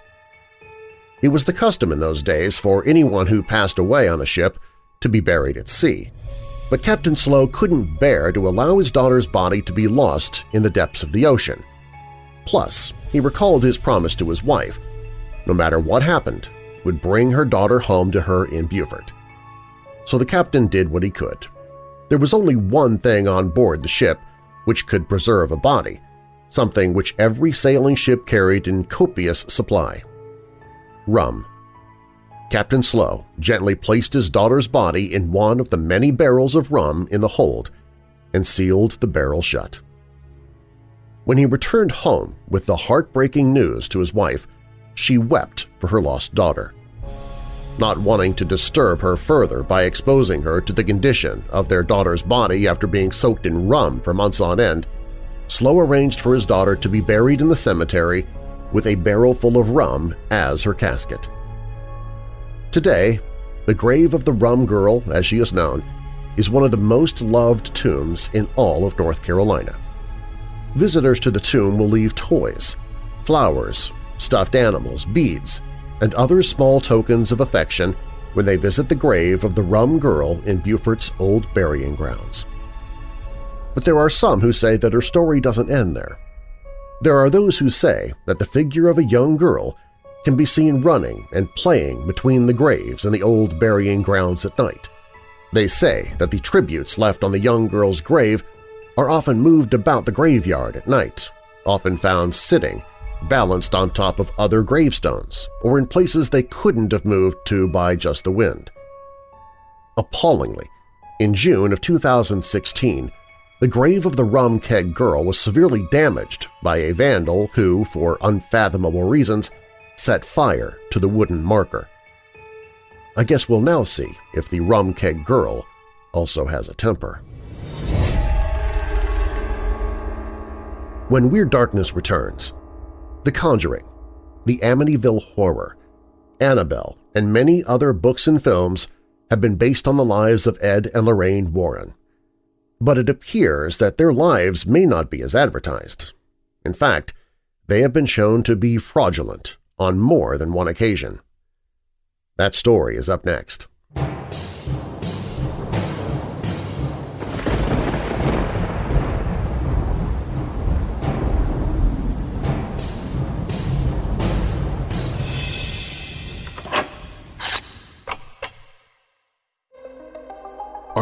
It was the custom in those days for anyone who passed away on a ship to be buried at sea, but Captain Slow couldn't bear to allow his daughter's body to be lost in the depths of the ocean. Plus, he recalled his promise to his wife, no matter what happened, would bring her daughter home to her in Beaufort. So the captain did what he could. There was only one thing on board the ship which could preserve a body, something which every sailing ship carried in copious supply rum. Captain Slow gently placed his daughter's body in one of the many barrels of rum in the hold and sealed the barrel shut. When he returned home with the heartbreaking news to his wife, she wept for her lost daughter. Not wanting to disturb her further by exposing her to the condition of their daughter's body after being soaked in rum for months on end, Slow arranged for his daughter to be buried in the cemetery with a barrel full of rum as her casket. Today, the grave of the Rum Girl, as she is known, is one of the most loved tombs in all of North Carolina. Visitors to the tomb will leave toys, flowers, stuffed animals, beads, and other small tokens of affection when they visit the grave of the Rum Girl in Beaufort's old burying grounds. But there are some who say that her story doesn't end there. There are those who say that the figure of a young girl can be seen running and playing between the graves and the old burying grounds at night. They say that the tributes left on the young girl's grave are often moved about the graveyard at night, often found sitting, balanced on top of other gravestones, or in places they couldn't have moved to by just the wind. Appallingly, in June of 2016, the grave of the rum keg girl was severely damaged by a vandal who, for unfathomable reasons, set fire to the wooden marker. I guess we'll now see if the rum keg girl also has a temper. When Weird Darkness returns, The Conjuring, The Amityville Horror, Annabelle, and many other books and films have been based on the lives of Ed and Lorraine Warren but it appears that their lives may not be as advertised. In fact, they have been shown to be fraudulent on more than one occasion. That story is up next.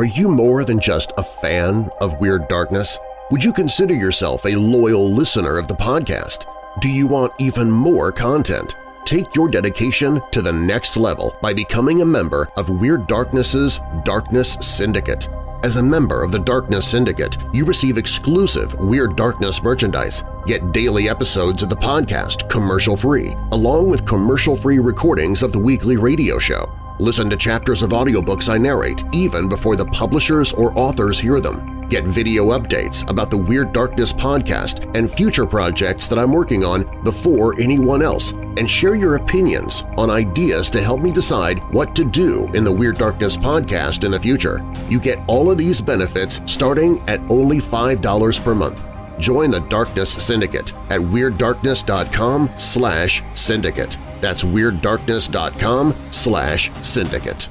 Are you more than just a fan of Weird Darkness? Would you consider yourself a loyal listener of the podcast? Do you want even more content? Take your dedication to the next level by becoming a member of Weird Darkness's Darkness Syndicate. As a member of the Darkness Syndicate, you receive exclusive Weird Darkness merchandise, get daily episodes of the podcast commercial-free, along with commercial-free recordings of the weekly radio show. Listen to chapters of audiobooks I narrate even before the publishers or authors hear them. Get video updates about the Weird Darkness podcast and future projects that I'm working on before anyone else, and share your opinions on ideas to help me decide what to do in the Weird Darkness podcast in the future. You get all of these benefits starting at only $5 per month. Join the Darkness Syndicate at WeirdDarkness.com slash syndicate. That's WeirdDarkness.com slash syndicate.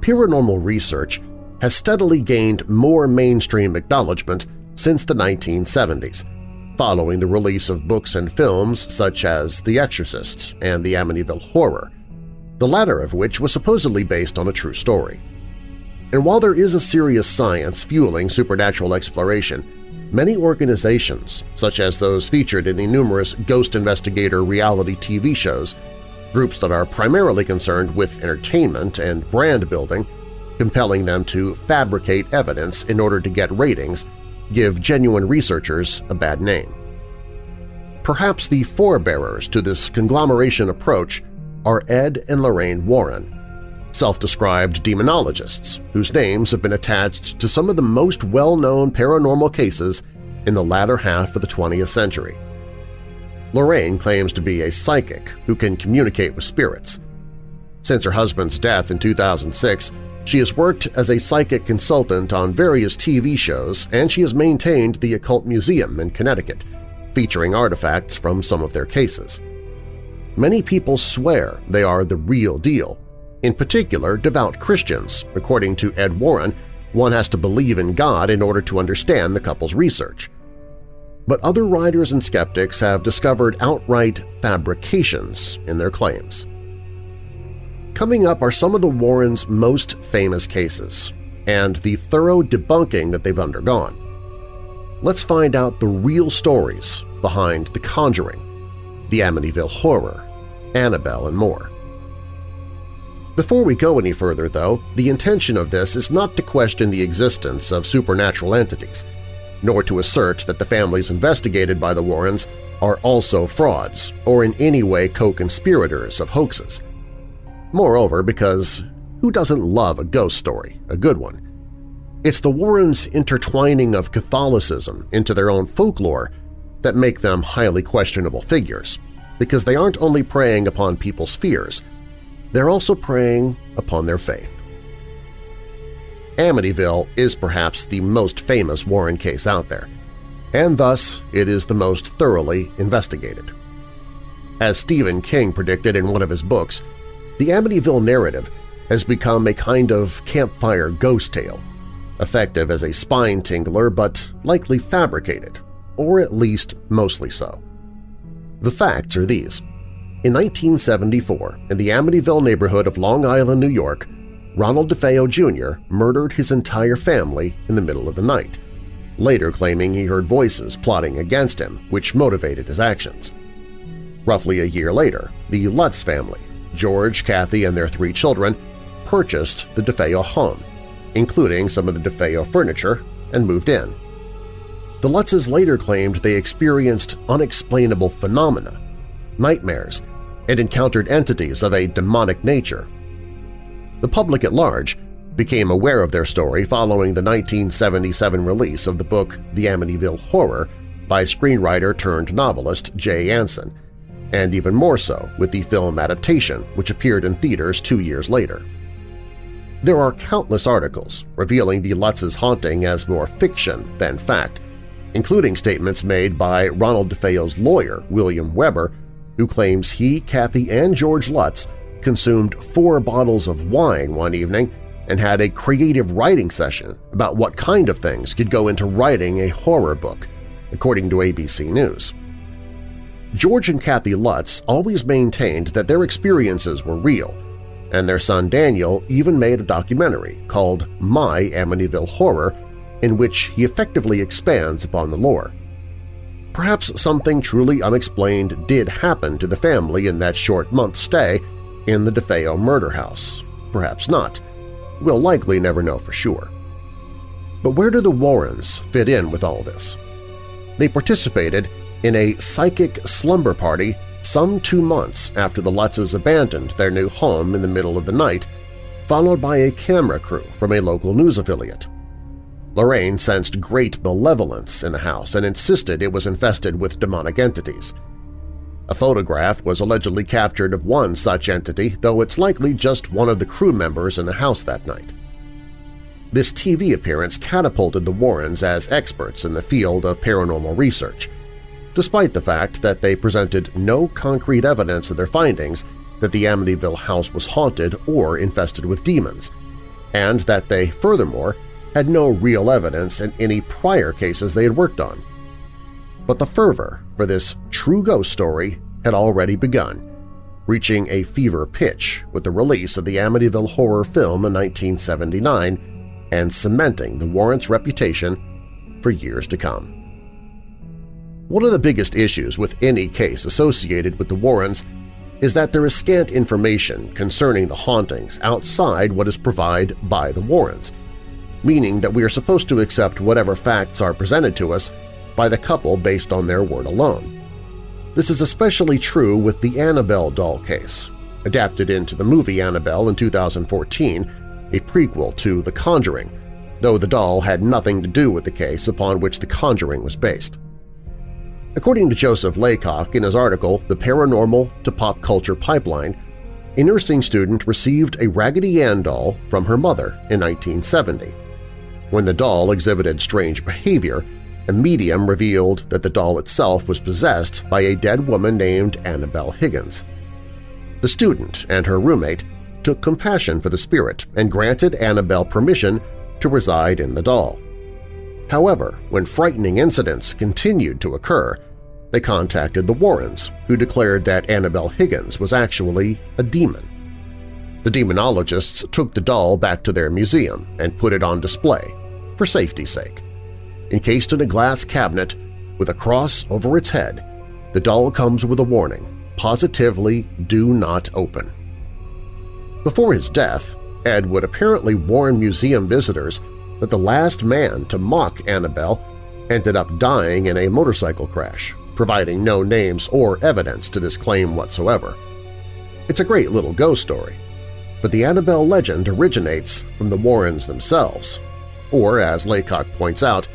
Paranormal research has steadily gained more mainstream acknowledgement since the 1970s, following the release of books and films such as The Exorcist and The Amityville Horror, the latter of which was supposedly based on a true story. And while there is a serious science fueling supernatural exploration, many organizations, such as those featured in the numerous ghost investigator reality TV shows, groups that are primarily concerned with entertainment and brand building, compelling them to fabricate evidence in order to get ratings, give genuine researchers a bad name. Perhaps the forebearers to this conglomeration approach are Ed and Lorraine Warren, self-described demonologists whose names have been attached to some of the most well-known paranormal cases in the latter half of the 20th century. Lorraine claims to be a psychic who can communicate with spirits. Since her husband's death in 2006, she has worked as a psychic consultant on various TV shows and she has maintained the Occult Museum in Connecticut, featuring artifacts from some of their cases. Many people swear they are the real deal, in particular devout Christians. According to Ed Warren, one has to believe in God in order to understand the couple's research. But other writers and skeptics have discovered outright fabrications in their claims. Coming up are some of the Warrens' most famous cases and the thorough debunking that they've undergone. Let's find out the real stories behind The Conjuring, the Amityville Horror, Annabelle, and more. Before we go any further, though, the intention of this is not to question the existence of supernatural entities, nor to assert that the families investigated by the Warrens are also frauds or in any way co-conspirators of hoaxes. Moreover, because who doesn't love a ghost story, a good one? It's the Warrens' intertwining of Catholicism into their own folklore that make them highly questionable figures, because they aren't only preying upon people's fears – they're also preying upon their faith. Amityville is perhaps the most famous Warren case out there, and thus it is the most thoroughly investigated. As Stephen King predicted in one of his books, the Amityville narrative has become a kind of campfire ghost tale, effective as a spine-tingler but likely fabricated, or at least mostly so. The facts are these. In 1974, in the Amityville neighborhood of Long Island, New York, Ronald DeFeo Jr. murdered his entire family in the middle of the night, later claiming he heard voices plotting against him, which motivated his actions. Roughly a year later, the Lutz family, George, Kathy, and their three children, purchased the DeFeo home, including some of the DeFeo furniture, and moved in. The Lutzes later claimed they experienced unexplainable phenomena, nightmares, and encountered entities of a demonic nature. The public at large became aware of their story following the 1977 release of the book The Amityville Horror by screenwriter-turned-novelist Jay Anson, and even more so with the film adaptation which appeared in theaters two years later. There are countless articles revealing the Lutz's haunting as more fiction than fact, including statements made by Ronald DeFeo's lawyer, William Weber, who claims he, Kathy, and George Lutz consumed four bottles of wine one evening and had a creative writing session about what kind of things could go into writing a horror book, according to ABC News. George and Kathy Lutz always maintained that their experiences were real, and their son Daniel even made a documentary called My Amityville Horror in which he effectively expands upon the lore. Perhaps something truly unexplained did happen to the family in that short month stay in the DeFeo murder house. Perhaps not. We'll likely never know for sure. But where do the Warrens fit in with all this? They participated in a psychic slumber party some two months after the Lutzes abandoned their new home in the middle of the night, followed by a camera crew from a local news affiliate. Lorraine sensed great malevolence in the house and insisted it was infested with demonic entities. A photograph was allegedly captured of one such entity, though it's likely just one of the crew members in the house that night. This TV appearance catapulted the Warrens as experts in the field of paranormal research, despite the fact that they presented no concrete evidence of their findings that the Amityville house was haunted or infested with demons – and that they, furthermore, had no real evidence in any prior cases they had worked on. But the fervor for this true ghost story had already begun, reaching a fever pitch with the release of the Amityville horror film in 1979 and cementing the Warrens' reputation for years to come. One of the biggest issues with any case associated with the Warrens is that there is scant information concerning the hauntings outside what is provided by the Warrens, meaning that we are supposed to accept whatever facts are presented to us by the couple based on their word alone. This is especially true with the Annabelle doll case, adapted into the movie Annabelle in 2014, a prequel to The Conjuring, though the doll had nothing to do with the case upon which The Conjuring was based. According to Joseph Laycock in his article The Paranormal to Pop Culture Pipeline, a nursing student received a Raggedy Ann doll from her mother in 1970. When the doll exhibited strange behavior, a medium revealed that the doll itself was possessed by a dead woman named Annabelle Higgins. The student and her roommate took compassion for the spirit and granted Annabelle permission to reside in the doll. However, when frightening incidents continued to occur, they contacted the Warrens, who declared that Annabelle Higgins was actually a demon. The demonologists took the doll back to their museum and put it on display, for safety's sake. Encased in a glass cabinet with a cross over its head, the doll comes with a warning, positively do not open. Before his death, Ed would apparently warn museum visitors that the last man to mock Annabelle ended up dying in a motorcycle crash, providing no names or evidence to this claim whatsoever. It's a great little ghost story, but the Annabelle legend originates from the Warrens themselves, or as Laycock points out,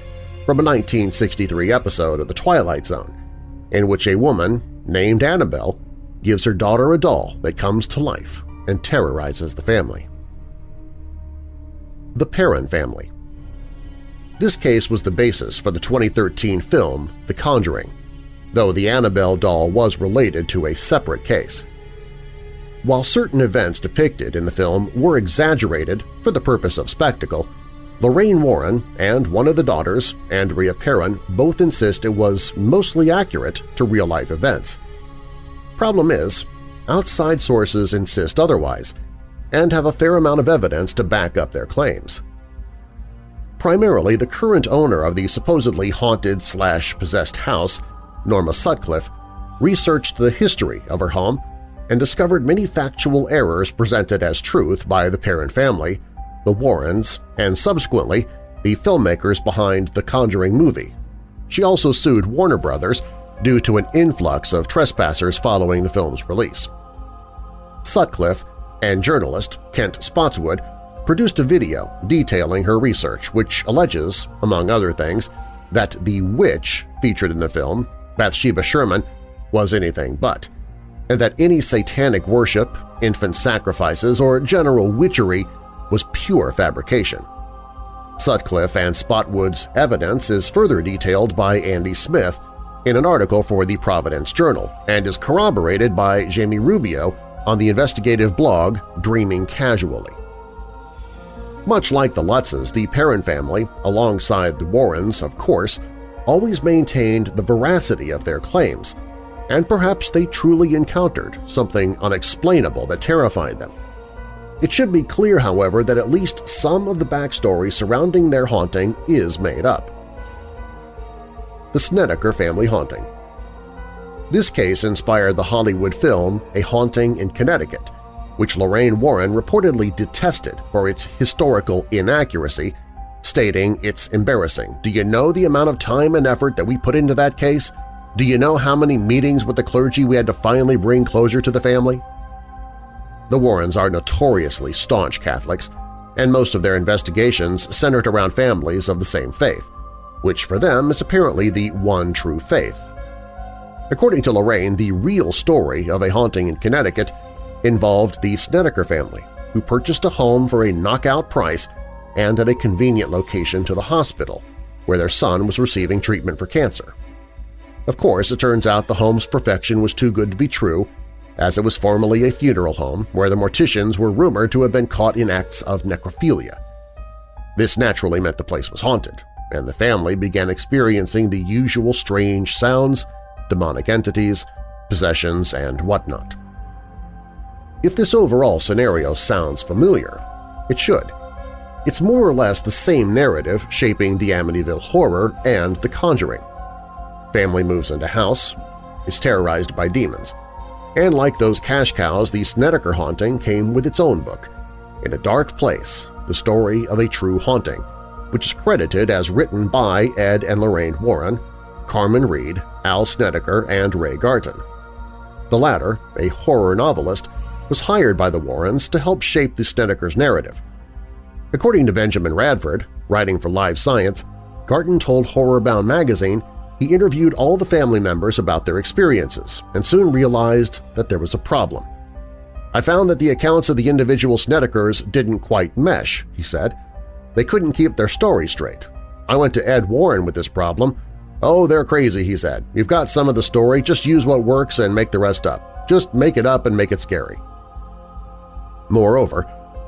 from a 1963 episode of The Twilight Zone, in which a woman named Annabelle gives her daughter a doll that comes to life and terrorizes the family. The Perron Family This case was the basis for the 2013 film The Conjuring, though the Annabelle doll was related to a separate case. While certain events depicted in the film were exaggerated for the purpose of spectacle, Lorraine Warren and one of the daughters, Andrea Perron, both insist it was mostly accurate to real-life events. Problem is, outside sources insist otherwise and have a fair amount of evidence to back up their claims. Primarily, the current owner of the supposedly haunted-slash-possessed house Norma Sutcliffe, researched the history of her home and discovered many factual errors presented as truth by the Perron family, the Warrens, and subsequently the filmmakers behind the Conjuring movie. She also sued Warner Brothers due to an influx of trespassers following the film's release. Sutcliffe and journalist Kent Spotswood produced a video detailing her research which alleges, among other things, that the witch featured in the film Bathsheba Sherman was anything but, and that any satanic worship, infant sacrifices, or general witchery was pure fabrication. Sutcliffe and Spotwood's evidence is further detailed by Andy Smith in an article for the Providence Journal and is corroborated by Jamie Rubio on the investigative blog Dreaming Casually. Much like the Lutzes, the Perron family, alongside the Warrens, of course, always maintained the veracity of their claims, and perhaps they truly encountered something unexplainable that terrified them. It should be clear, however, that at least some of the backstory surrounding their haunting is made up. The Snedeker Family Haunting This case inspired the Hollywood film A Haunting in Connecticut, which Lorraine Warren reportedly detested for its historical inaccuracy stating it's embarrassing. Do you know the amount of time and effort that we put into that case? Do you know how many meetings with the clergy we had to finally bring closure to the family? The Warrens are notoriously staunch Catholics, and most of their investigations centered around families of the same faith, which for them is apparently the one true faith. According to Lorraine, the real story of a haunting in Connecticut involved the Snedeker family, who purchased a home for a knockout price and at a convenient location to the hospital, where their son was receiving treatment for cancer. Of course, it turns out the home's perfection was too good to be true, as it was formerly a funeral home where the morticians were rumored to have been caught in acts of necrophilia. This naturally meant the place was haunted, and the family began experiencing the usual strange sounds, demonic entities, possessions, and whatnot. If this overall scenario sounds familiar, it should. It's more or less the same narrative shaping the Amityville Horror and The Conjuring. Family moves into house, is terrorized by demons, and like those cash cows, the Snedeker haunting came with its own book, In a Dark Place, the story of a true haunting, which is credited as written by Ed and Lorraine Warren, Carmen Reed, Al Snedeker, and Ray Garton. The latter, a horror novelist, was hired by the Warrens to help shape the Snedeker's narrative. According to Benjamin Radford, writing for Live Science, Garton told Horrorbound magazine he interviewed all the family members about their experiences and soon realized that there was a problem. I found that the accounts of the individual Snedekers didn't quite mesh, he said. They couldn't keep their story straight. I went to Ed Warren with this problem. Oh, they're crazy, he said. You've got some of the story, just use what works and make the rest up. Just make it up and make it scary. Moreover,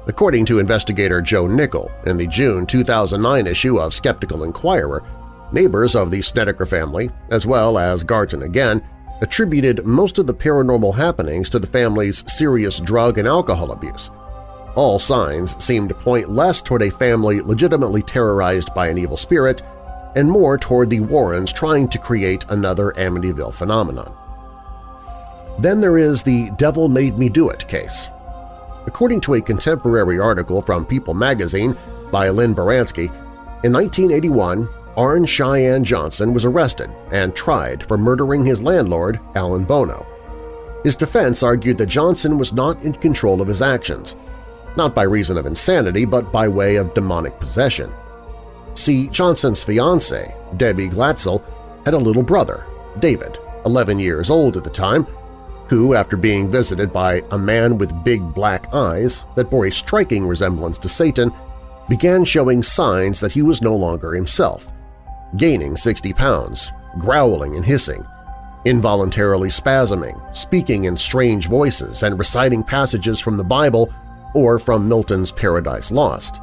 according to investigator Joe Nickell in the June 2009 issue of Skeptical Inquirer, neighbors of the Snedeker family, as well as Garton again, attributed most of the paranormal happenings to the family's serious drug and alcohol abuse. All signs seemed to point less toward a family legitimately terrorized by an evil spirit and more toward the Warrens trying to create another Amityville phenomenon. Then there is the Devil Made Me Do It case. According to a contemporary article from People magazine by Lynn Baranski, in 1981, Arn Cheyenne Johnson was arrested and tried for murdering his landlord, Alan Bono. His defense argued that Johnson was not in control of his actions, not by reason of insanity but by way of demonic possession. See, Johnson's fiancée, Debbie Glatzel, had a little brother, David, 11 years old at the time, who, after being visited by a man with big black eyes that bore a striking resemblance to Satan, began showing signs that he was no longer himself gaining 60 pounds, growling and hissing, involuntarily spasming, speaking in strange voices, and reciting passages from the Bible or from Milton's Paradise Lost.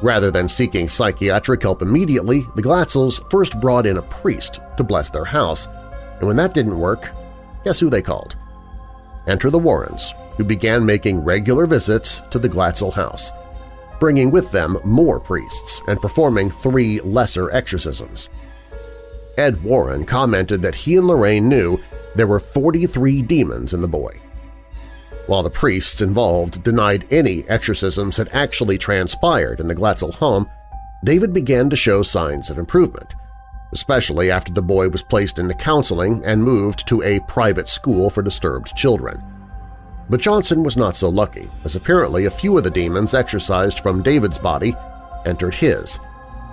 Rather than seeking psychiatric help immediately, the Glatzels first brought in a priest to bless their house, and when that didn't work, guess who they called? Enter the Warrens, who began making regular visits to the Glatzel house – bringing with them more priests and performing three lesser exorcisms. Ed Warren commented that he and Lorraine knew there were 43 demons in the boy. While the priests involved denied any exorcisms had actually transpired in the Glatzel home, David began to show signs of improvement, especially after the boy was placed into counseling and moved to a private school for disturbed children. But Johnson was not so lucky, as apparently a few of the demons exorcised from David's body entered his,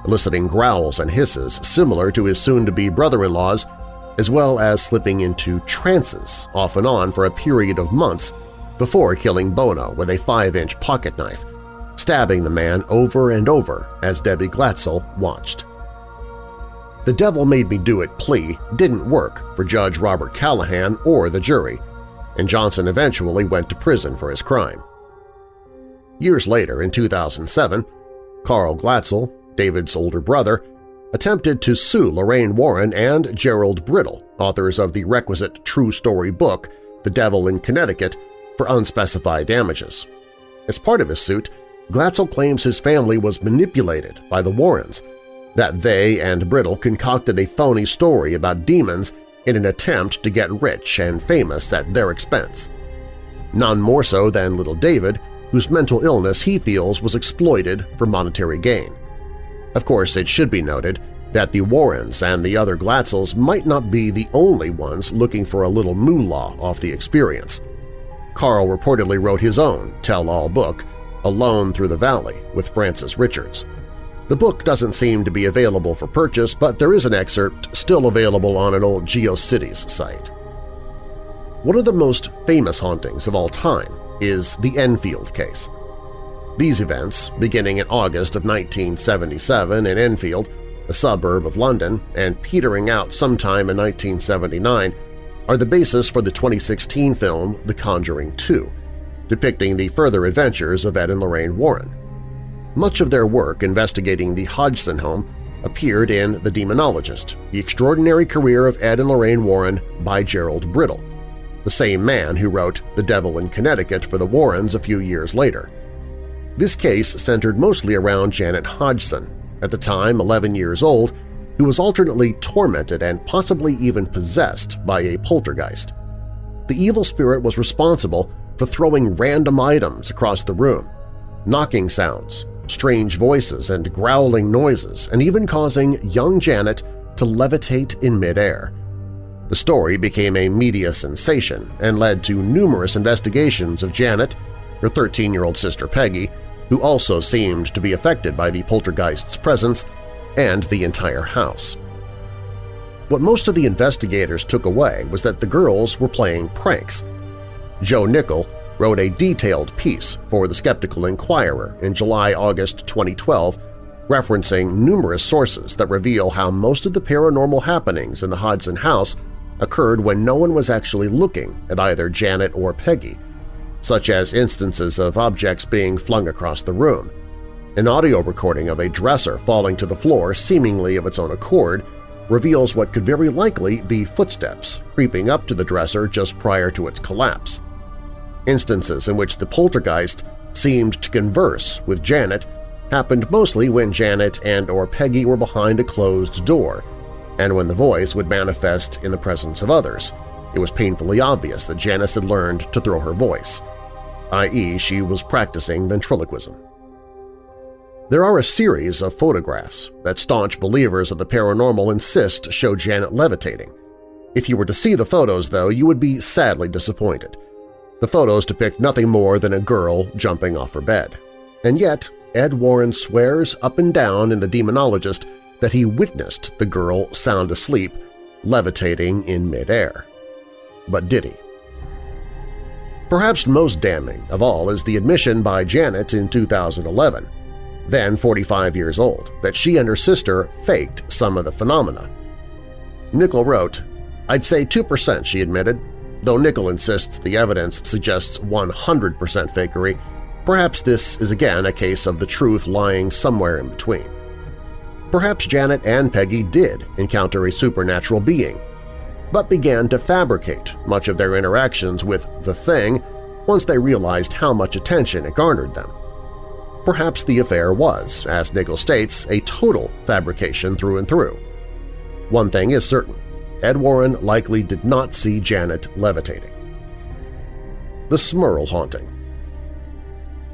eliciting growls and hisses similar to his soon-to-be brother-in-law's, as well as slipping into trances off and on for a period of months before killing Bono with a 5-inch pocket knife, stabbing the man over and over as Debbie Glatzel watched. The Devil Made Me Do It plea didn't work for Judge Robert Callahan or the jury, and Johnson eventually went to prison for his crime. Years later, in 2007, Carl Glatzel, David's older brother, attempted to sue Lorraine Warren and Gerald Brittle, authors of the requisite true story book The Devil in Connecticut, for unspecified damages. As part of his suit, Glatzel claims his family was manipulated by the Warrens, that they and Brittle concocted a phony story about demons in an attempt to get rich and famous at their expense. None more so than little David, whose mental illness he feels was exploited for monetary gain. Of course, it should be noted that the Warrens and the other Glatzels might not be the only ones looking for a little moolah off the experience. Carl reportedly wrote his own tell-all book, Alone Through the Valley, with Francis Richards. The book doesn't seem to be available for purchase, but there is an excerpt still available on an old GeoCities site. One of the most famous hauntings of all time is the Enfield case. These events, beginning in August of 1977 in Enfield, a suburb of London, and petering out sometime in 1979, are the basis for the 2016 film The Conjuring 2, depicting the further adventures of Ed and Lorraine Warren. Much of their work investigating the Hodgson home appeared in The Demonologist, The Extraordinary Career of Ed and Lorraine Warren by Gerald Brittle, the same man who wrote The Devil in Connecticut for the Warrens a few years later. This case centered mostly around Janet Hodgson, at the time 11 years old, who was alternately tormented and possibly even possessed by a poltergeist. The evil spirit was responsible for throwing random items across the room, knocking sounds, strange voices and growling noises, and even causing young Janet to levitate in midair. The story became a media sensation and led to numerous investigations of Janet, her 13-year-old sister Peggy, who also seemed to be affected by the poltergeist's presence, and the entire house. What most of the investigators took away was that the girls were playing pranks. Joe Nickell wrote a detailed piece for the Skeptical Inquirer in July-August 2012 referencing numerous sources that reveal how most of the paranormal happenings in the Hodgson house occurred when no one was actually looking at either Janet or Peggy, such as instances of objects being flung across the room. An audio recording of a dresser falling to the floor seemingly of its own accord reveals what could very likely be footsteps creeping up to the dresser just prior to its collapse. Instances in which the poltergeist seemed to converse with Janet happened mostly when Janet and or Peggy were behind a closed door, and when the voice would manifest in the presence of others. It was painfully obvious that Janice had learned to throw her voice, i.e. she was practicing ventriloquism. There are a series of photographs that staunch believers of the paranormal insist show Janet levitating. If you were to see the photos, though, you would be sadly disappointed. The photos depict nothing more than a girl jumping off her bed. And yet, Ed Warren swears up and down in The Demonologist that he witnessed the girl sound asleep, levitating in midair. But did he? Perhaps most damning of all is the admission by Janet in 2011, then 45 years old, that she and her sister faked some of the phenomena. Nickell wrote, I'd say 2%, she admitted, Though Nickell insists the evidence suggests 100% fakery, perhaps this is again a case of the truth lying somewhere in between. Perhaps Janet and Peggy did encounter a supernatural being, but began to fabricate much of their interactions with the Thing once they realized how much attention it garnered them. Perhaps the affair was, as Nickell states, a total fabrication through and through. One thing is certain. Ed Warren likely did not see Janet levitating. The Smurl Haunting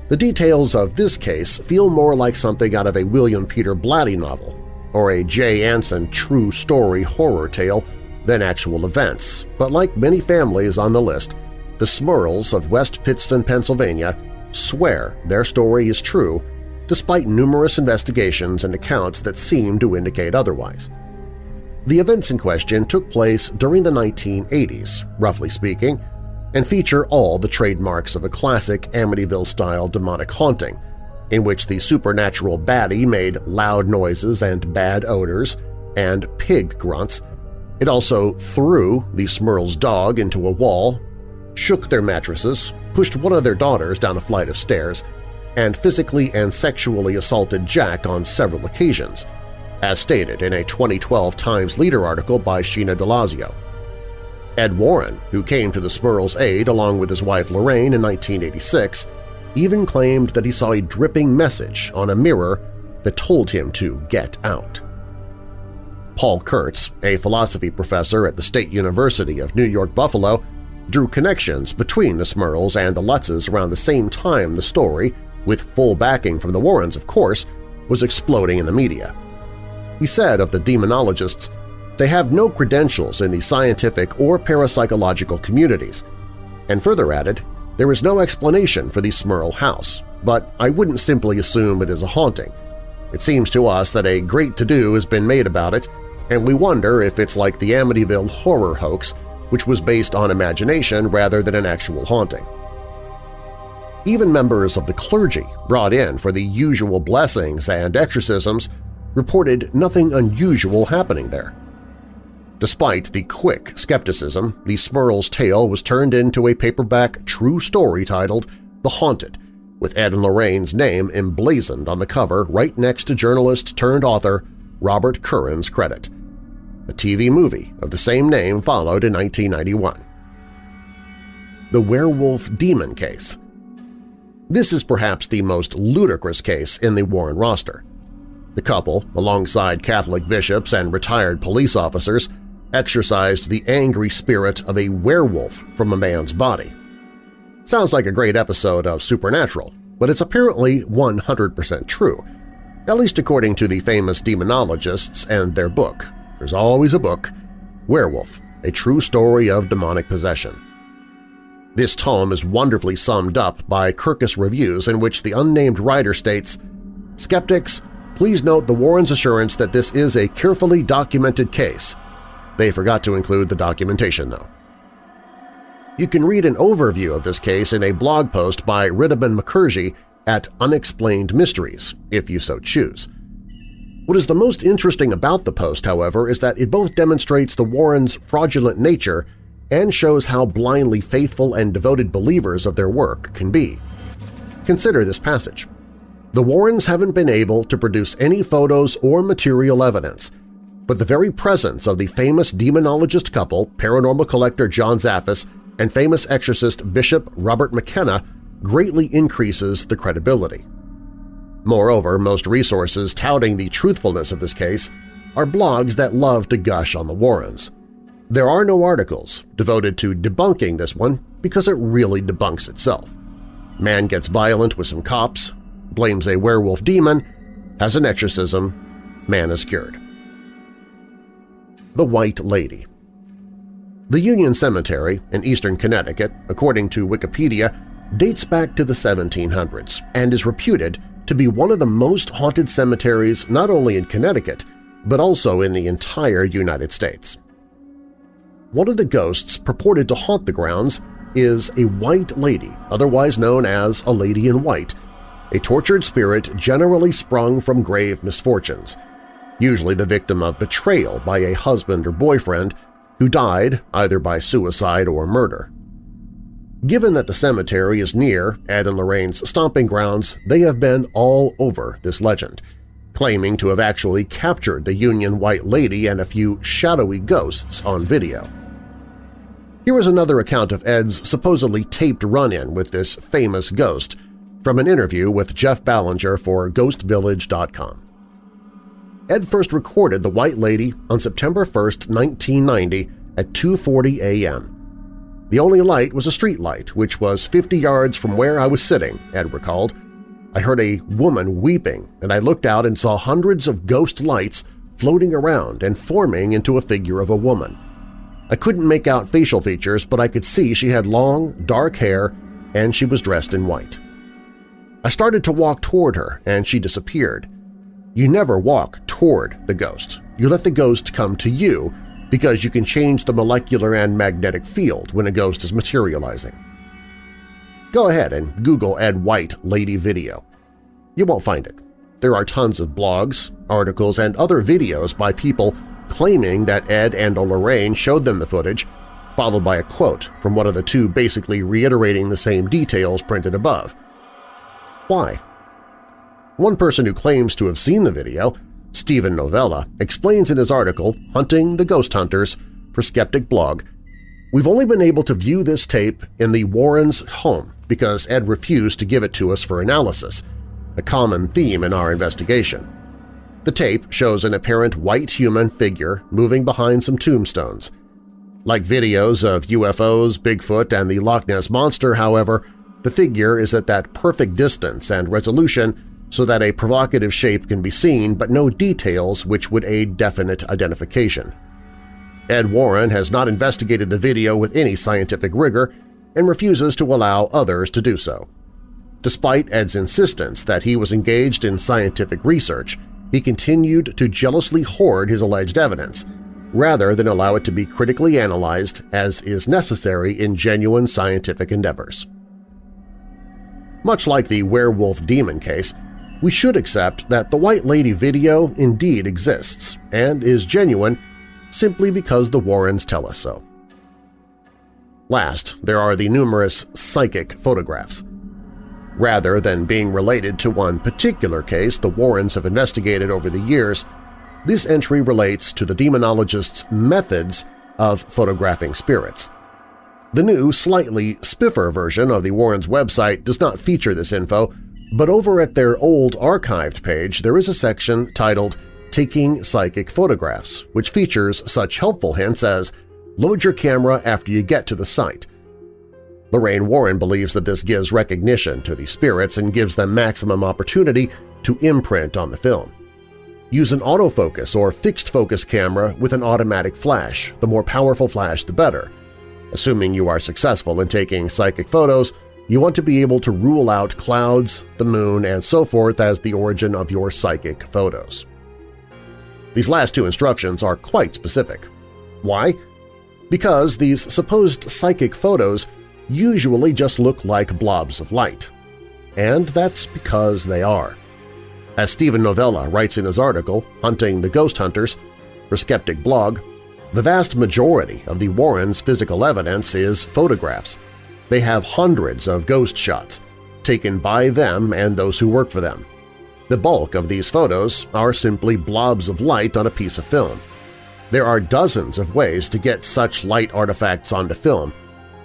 The details of this case feel more like something out of a William Peter Blatty novel or a Jay Anson true story horror tale than actual events, but like many families on the list, the Smurls of West Pittston, Pennsylvania swear their story is true despite numerous investigations and accounts that seem to indicate otherwise. The events in question took place during the 1980s, roughly speaking, and feature all the trademarks of a classic Amityville-style demonic haunting, in which the supernatural baddie made loud noises and bad odors and pig grunts. It also threw the Smurl's dog into a wall, shook their mattresses, pushed one of their daughters down a flight of stairs, and physically and sexually assaulted Jack on several occasions – as stated in a 2012 Times Leader article by Sheena DeLazio. Ed Warren, who came to the Smurls' aid along with his wife Lorraine in 1986, even claimed that he saw a dripping message on a mirror that told him to get out. Paul Kurtz, a philosophy professor at the State University of New York-Buffalo, drew connections between the Smurls and the Lutzes around the same time the story, with full backing from the Warrens of course, was exploding in the media. He said of the demonologists, they have no credentials in the scientific or parapsychological communities, and further added, there is no explanation for the Smurl house, but I wouldn't simply assume it is a haunting. It seems to us that a great to-do has been made about it, and we wonder if it's like the Amityville horror hoax, which was based on imagination rather than an actual haunting. Even members of the clergy brought in for the usual blessings and exorcisms reported nothing unusual happening there. Despite the quick skepticism, the Smurl's tale was turned into a paperback true story titled The Haunted, with Ed and Lorraine's name emblazoned on the cover right next to journalist-turned-author Robert Curran's credit. A TV movie of the same name followed in 1991. The Werewolf Demon Case This is perhaps the most ludicrous case in the Warren roster. The couple, alongside Catholic bishops and retired police officers, exorcised the angry spirit of a werewolf from a man's body. Sounds like a great episode of Supernatural, but it's apparently 100% true, at least according to the famous demonologists and their book. There's always a book, Werewolf, a true story of demonic possession. This tome is wonderfully summed up by Kirkus Reviews in which the unnamed writer states, Skeptics, please note the Warren's assurance that this is a carefully documented case. They forgot to include the documentation, though. You can read an overview of this case in a blog post by Riddiman Mukherjee at Unexplained Mysteries, if you so choose. What is the most interesting about the post, however, is that it both demonstrates the Warrens' fraudulent nature and shows how blindly faithful and devoted believers of their work can be. Consider this passage. The Warrens haven't been able to produce any photos or material evidence, but the very presence of the famous demonologist couple, paranormal collector John Zaffis and famous exorcist Bishop Robert McKenna greatly increases the credibility. Moreover, most resources touting the truthfulness of this case are blogs that love to gush on the Warrens. There are no articles devoted to debunking this one because it really debunks itself. Man gets violent with some cops, blames a werewolf demon, has an exorcism, man is cured. The White Lady the Union Cemetery in eastern Connecticut, according to Wikipedia, dates back to the 1700s and is reputed to be one of the most haunted cemeteries not only in Connecticut but also in the entire United States. One of the ghosts purported to haunt the grounds is a white lady, otherwise known as a lady in white, a tortured spirit generally sprung from grave misfortunes, usually the victim of betrayal by a husband or boyfriend who died either by suicide or murder. Given that the cemetery is near Ed and Lorraine's stomping grounds, they have been all over this legend, claiming to have actually captured the Union White Lady and a few shadowy ghosts on video. Here is another account of Ed's supposedly taped run-in with this famous ghost from an interview with Jeff Belanger for GhostVillage.com. Ed first recorded The White Lady on September 1, 1990 at 2.40 a.m. The only light was a street light, which was 50 yards from where I was sitting, Ed recalled. I heard a woman weeping, and I looked out and saw hundreds of ghost lights floating around and forming into a figure of a woman. I couldn't make out facial features, but I could see she had long, dark hair and she was dressed in white. I started to walk toward her, and she disappeared. You never walk toward the ghost. You let the ghost come to you because you can change the molecular and magnetic field when a ghost is materializing. Go ahead and Google Ed White Lady Video. You won't find it. There are tons of blogs, articles, and other videos by people claiming that Ed and Lorraine showed them the footage, followed by a quote from one of the two basically reiterating the same details printed above. Why? One person who claims to have seen the video, Steven Novella, explains in his article Hunting the Ghost Hunters for Skeptic Blog, We've only been able to view this tape in the Warrens' home because Ed refused to give it to us for analysis, a common theme in our investigation. The tape shows an apparent white human figure moving behind some tombstones. Like videos of UFOs, Bigfoot, and the Loch Ness Monster, however, the figure is at that perfect distance and resolution so that a provocative shape can be seen but no details which would aid definite identification. Ed Warren has not investigated the video with any scientific rigor and refuses to allow others to do so. Despite Ed's insistence that he was engaged in scientific research, he continued to jealously hoard his alleged evidence, rather than allow it to be critically analyzed as is necessary in genuine scientific endeavors. Much like the werewolf demon case, we should accept that the White Lady video indeed exists and is genuine simply because the Warrens tell us so. Last, there are the numerous psychic photographs. Rather than being related to one particular case the Warrens have investigated over the years, this entry relates to the demonologist's methods of photographing spirits. The new, slightly spiffer version of the Warrens' website does not feature this info, but over at their old archived page there is a section titled Taking Psychic Photographs, which features such helpful hints as load your camera after you get to the site. Lorraine Warren believes that this gives recognition to the spirits and gives them maximum opportunity to imprint on the film. Use an autofocus or fixed-focus camera with an automatic flash, the more powerful flash the better. Assuming you are successful in taking psychic photos, you want to be able to rule out clouds, the moon, and so forth as the origin of your psychic photos. These last two instructions are quite specific. Why? Because these supposed psychic photos usually just look like blobs of light. And that's because they are. As Steven Novella writes in his article, Hunting the Ghost Hunters, for Skeptic Blog, the vast majority of the Warrens' physical evidence is photographs. They have hundreds of ghost shots, taken by them and those who work for them. The bulk of these photos are simply blobs of light on a piece of film. There are dozens of ways to get such light artifacts onto film,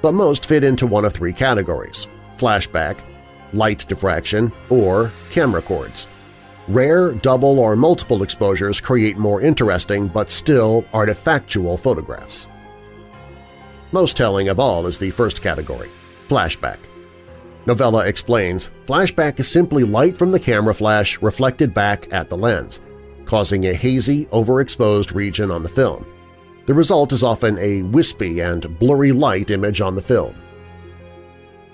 but most fit into one of three categories – flashback, light diffraction, or camera cords. Rare double or multiple exposures create more interesting but still artifactual photographs. Most telling of all is the first category, flashback. Novella explains, flashback is simply light from the camera flash reflected back at the lens, causing a hazy, overexposed region on the film. The result is often a wispy and blurry light image on the film.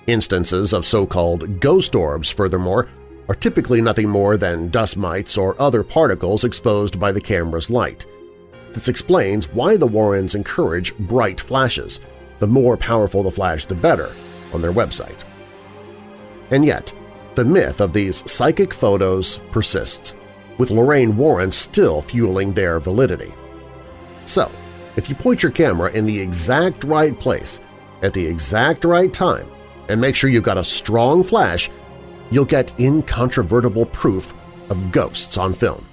Instances of so-called ghost orbs, furthermore, are typically nothing more than dust mites or other particles exposed by the camera's light. This explains why the Warrens encourage bright flashes, the more powerful the flash the better, on their website. And yet, the myth of these psychic photos persists, with Lorraine Warren still fueling their validity. So, if you point your camera in the exact right place at the exact right time and make sure you've got a strong flash you'll get incontrovertible proof of ghosts on film.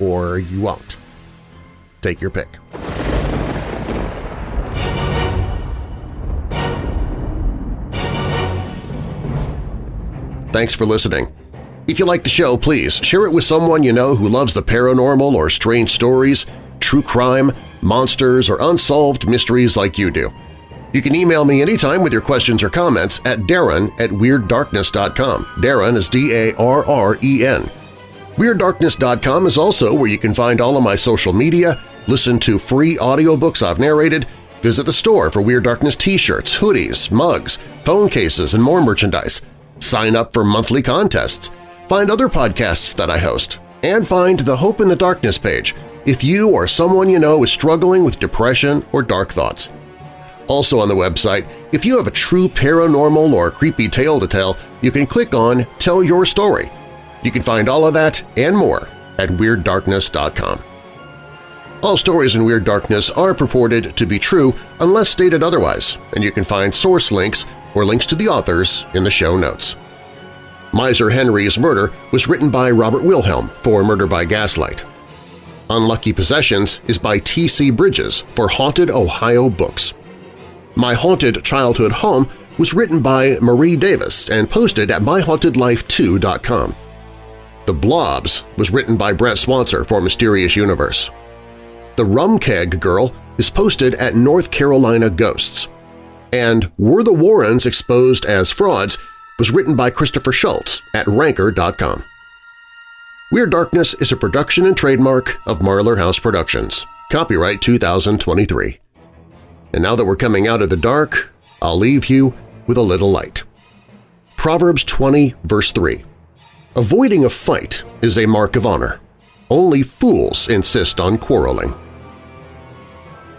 Or you won't. Take your pick. Thanks for listening. If you like the show, please share it with someone you know who loves the paranormal or strange stories, true crime, monsters, or unsolved mysteries like you do. You can email me anytime with your questions or comments at darren at WeirdDarkness.com. Darren is D-A-R-R-E-N. WeirdDarkness.com is also where you can find all of my social media, listen to free audiobooks I've narrated, visit the store for Weird Darkness t-shirts, hoodies, mugs, phone cases, and more merchandise, sign up for monthly contests, find other podcasts that I host, and find the Hope in the Darkness page if you or someone you know is struggling with depression or dark thoughts. Also on the website, if you have a true paranormal or creepy tale to tell, you can click on Tell Your Story. You can find all of that and more at WeirdDarkness.com. All stories in Weird Darkness are purported to be true unless stated otherwise, and you can find source links or links to the authors in the show notes. Miser Henry's Murder was written by Robert Wilhelm for Murder by Gaslight. Unlucky Possessions is by T.C. Bridges for Haunted Ohio Books. My Haunted Childhood Home was written by Marie Davis and posted at MyHauntedLife2.com. The Blobs was written by Brent Swancer for Mysterious Universe. The Rum Keg Girl is posted at North Carolina Ghosts. And Were the Warrens Exposed as Frauds was written by Christopher Schultz at Ranker.com. Weird Darkness is a production and trademark of Marlar House Productions. Copyright 2023. And now that we're coming out of the dark, I'll leave you with a little light. Proverbs 20, verse 3. Avoiding a fight is a mark of honor. Only fools insist on quarreling.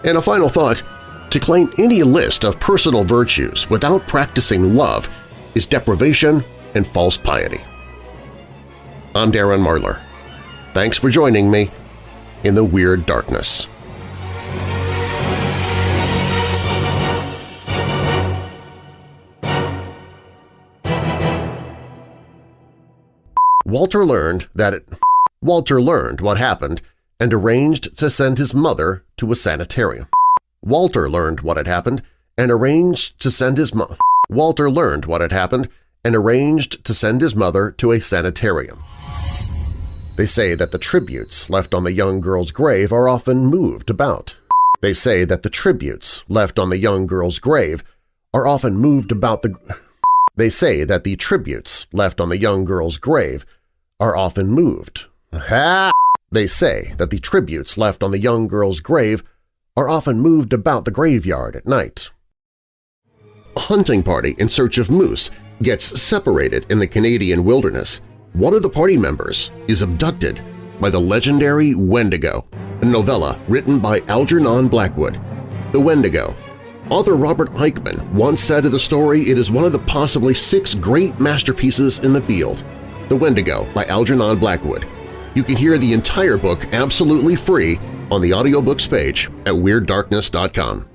And a final thought, to claim any list of personal virtues without practicing love is deprivation and false piety. I'm Darren Marlar. Thanks for joining me in the Weird Darkness. Walter learned that it, Walter learned what happened and arranged to send his mother to a sanitarium. Walter learned what had happened and arranged to send his mo Walter learned what had happened and arranged to send his mother to a sanitarium. They say that the tributes left on the young girl's grave are often moved about. They say that the tributes left on the young girl's grave are often moved about the… They say that the tributes left on the young girl's grave are often moved. They say that the tributes left on the young girl's grave are often moved about the graveyard at night. A hunting party in search of moose gets separated in the Canadian wilderness. One of the party members is abducted by the legendary Wendigo, a novella written by Algernon Blackwood. The Wendigo. Author Robert Aickman once said of the story it is one of the possibly six great masterpieces in the field. The Wendigo by Algernon Blackwood. You can hear the entire book absolutely free on the audiobooks page at WeirdDarkness.com.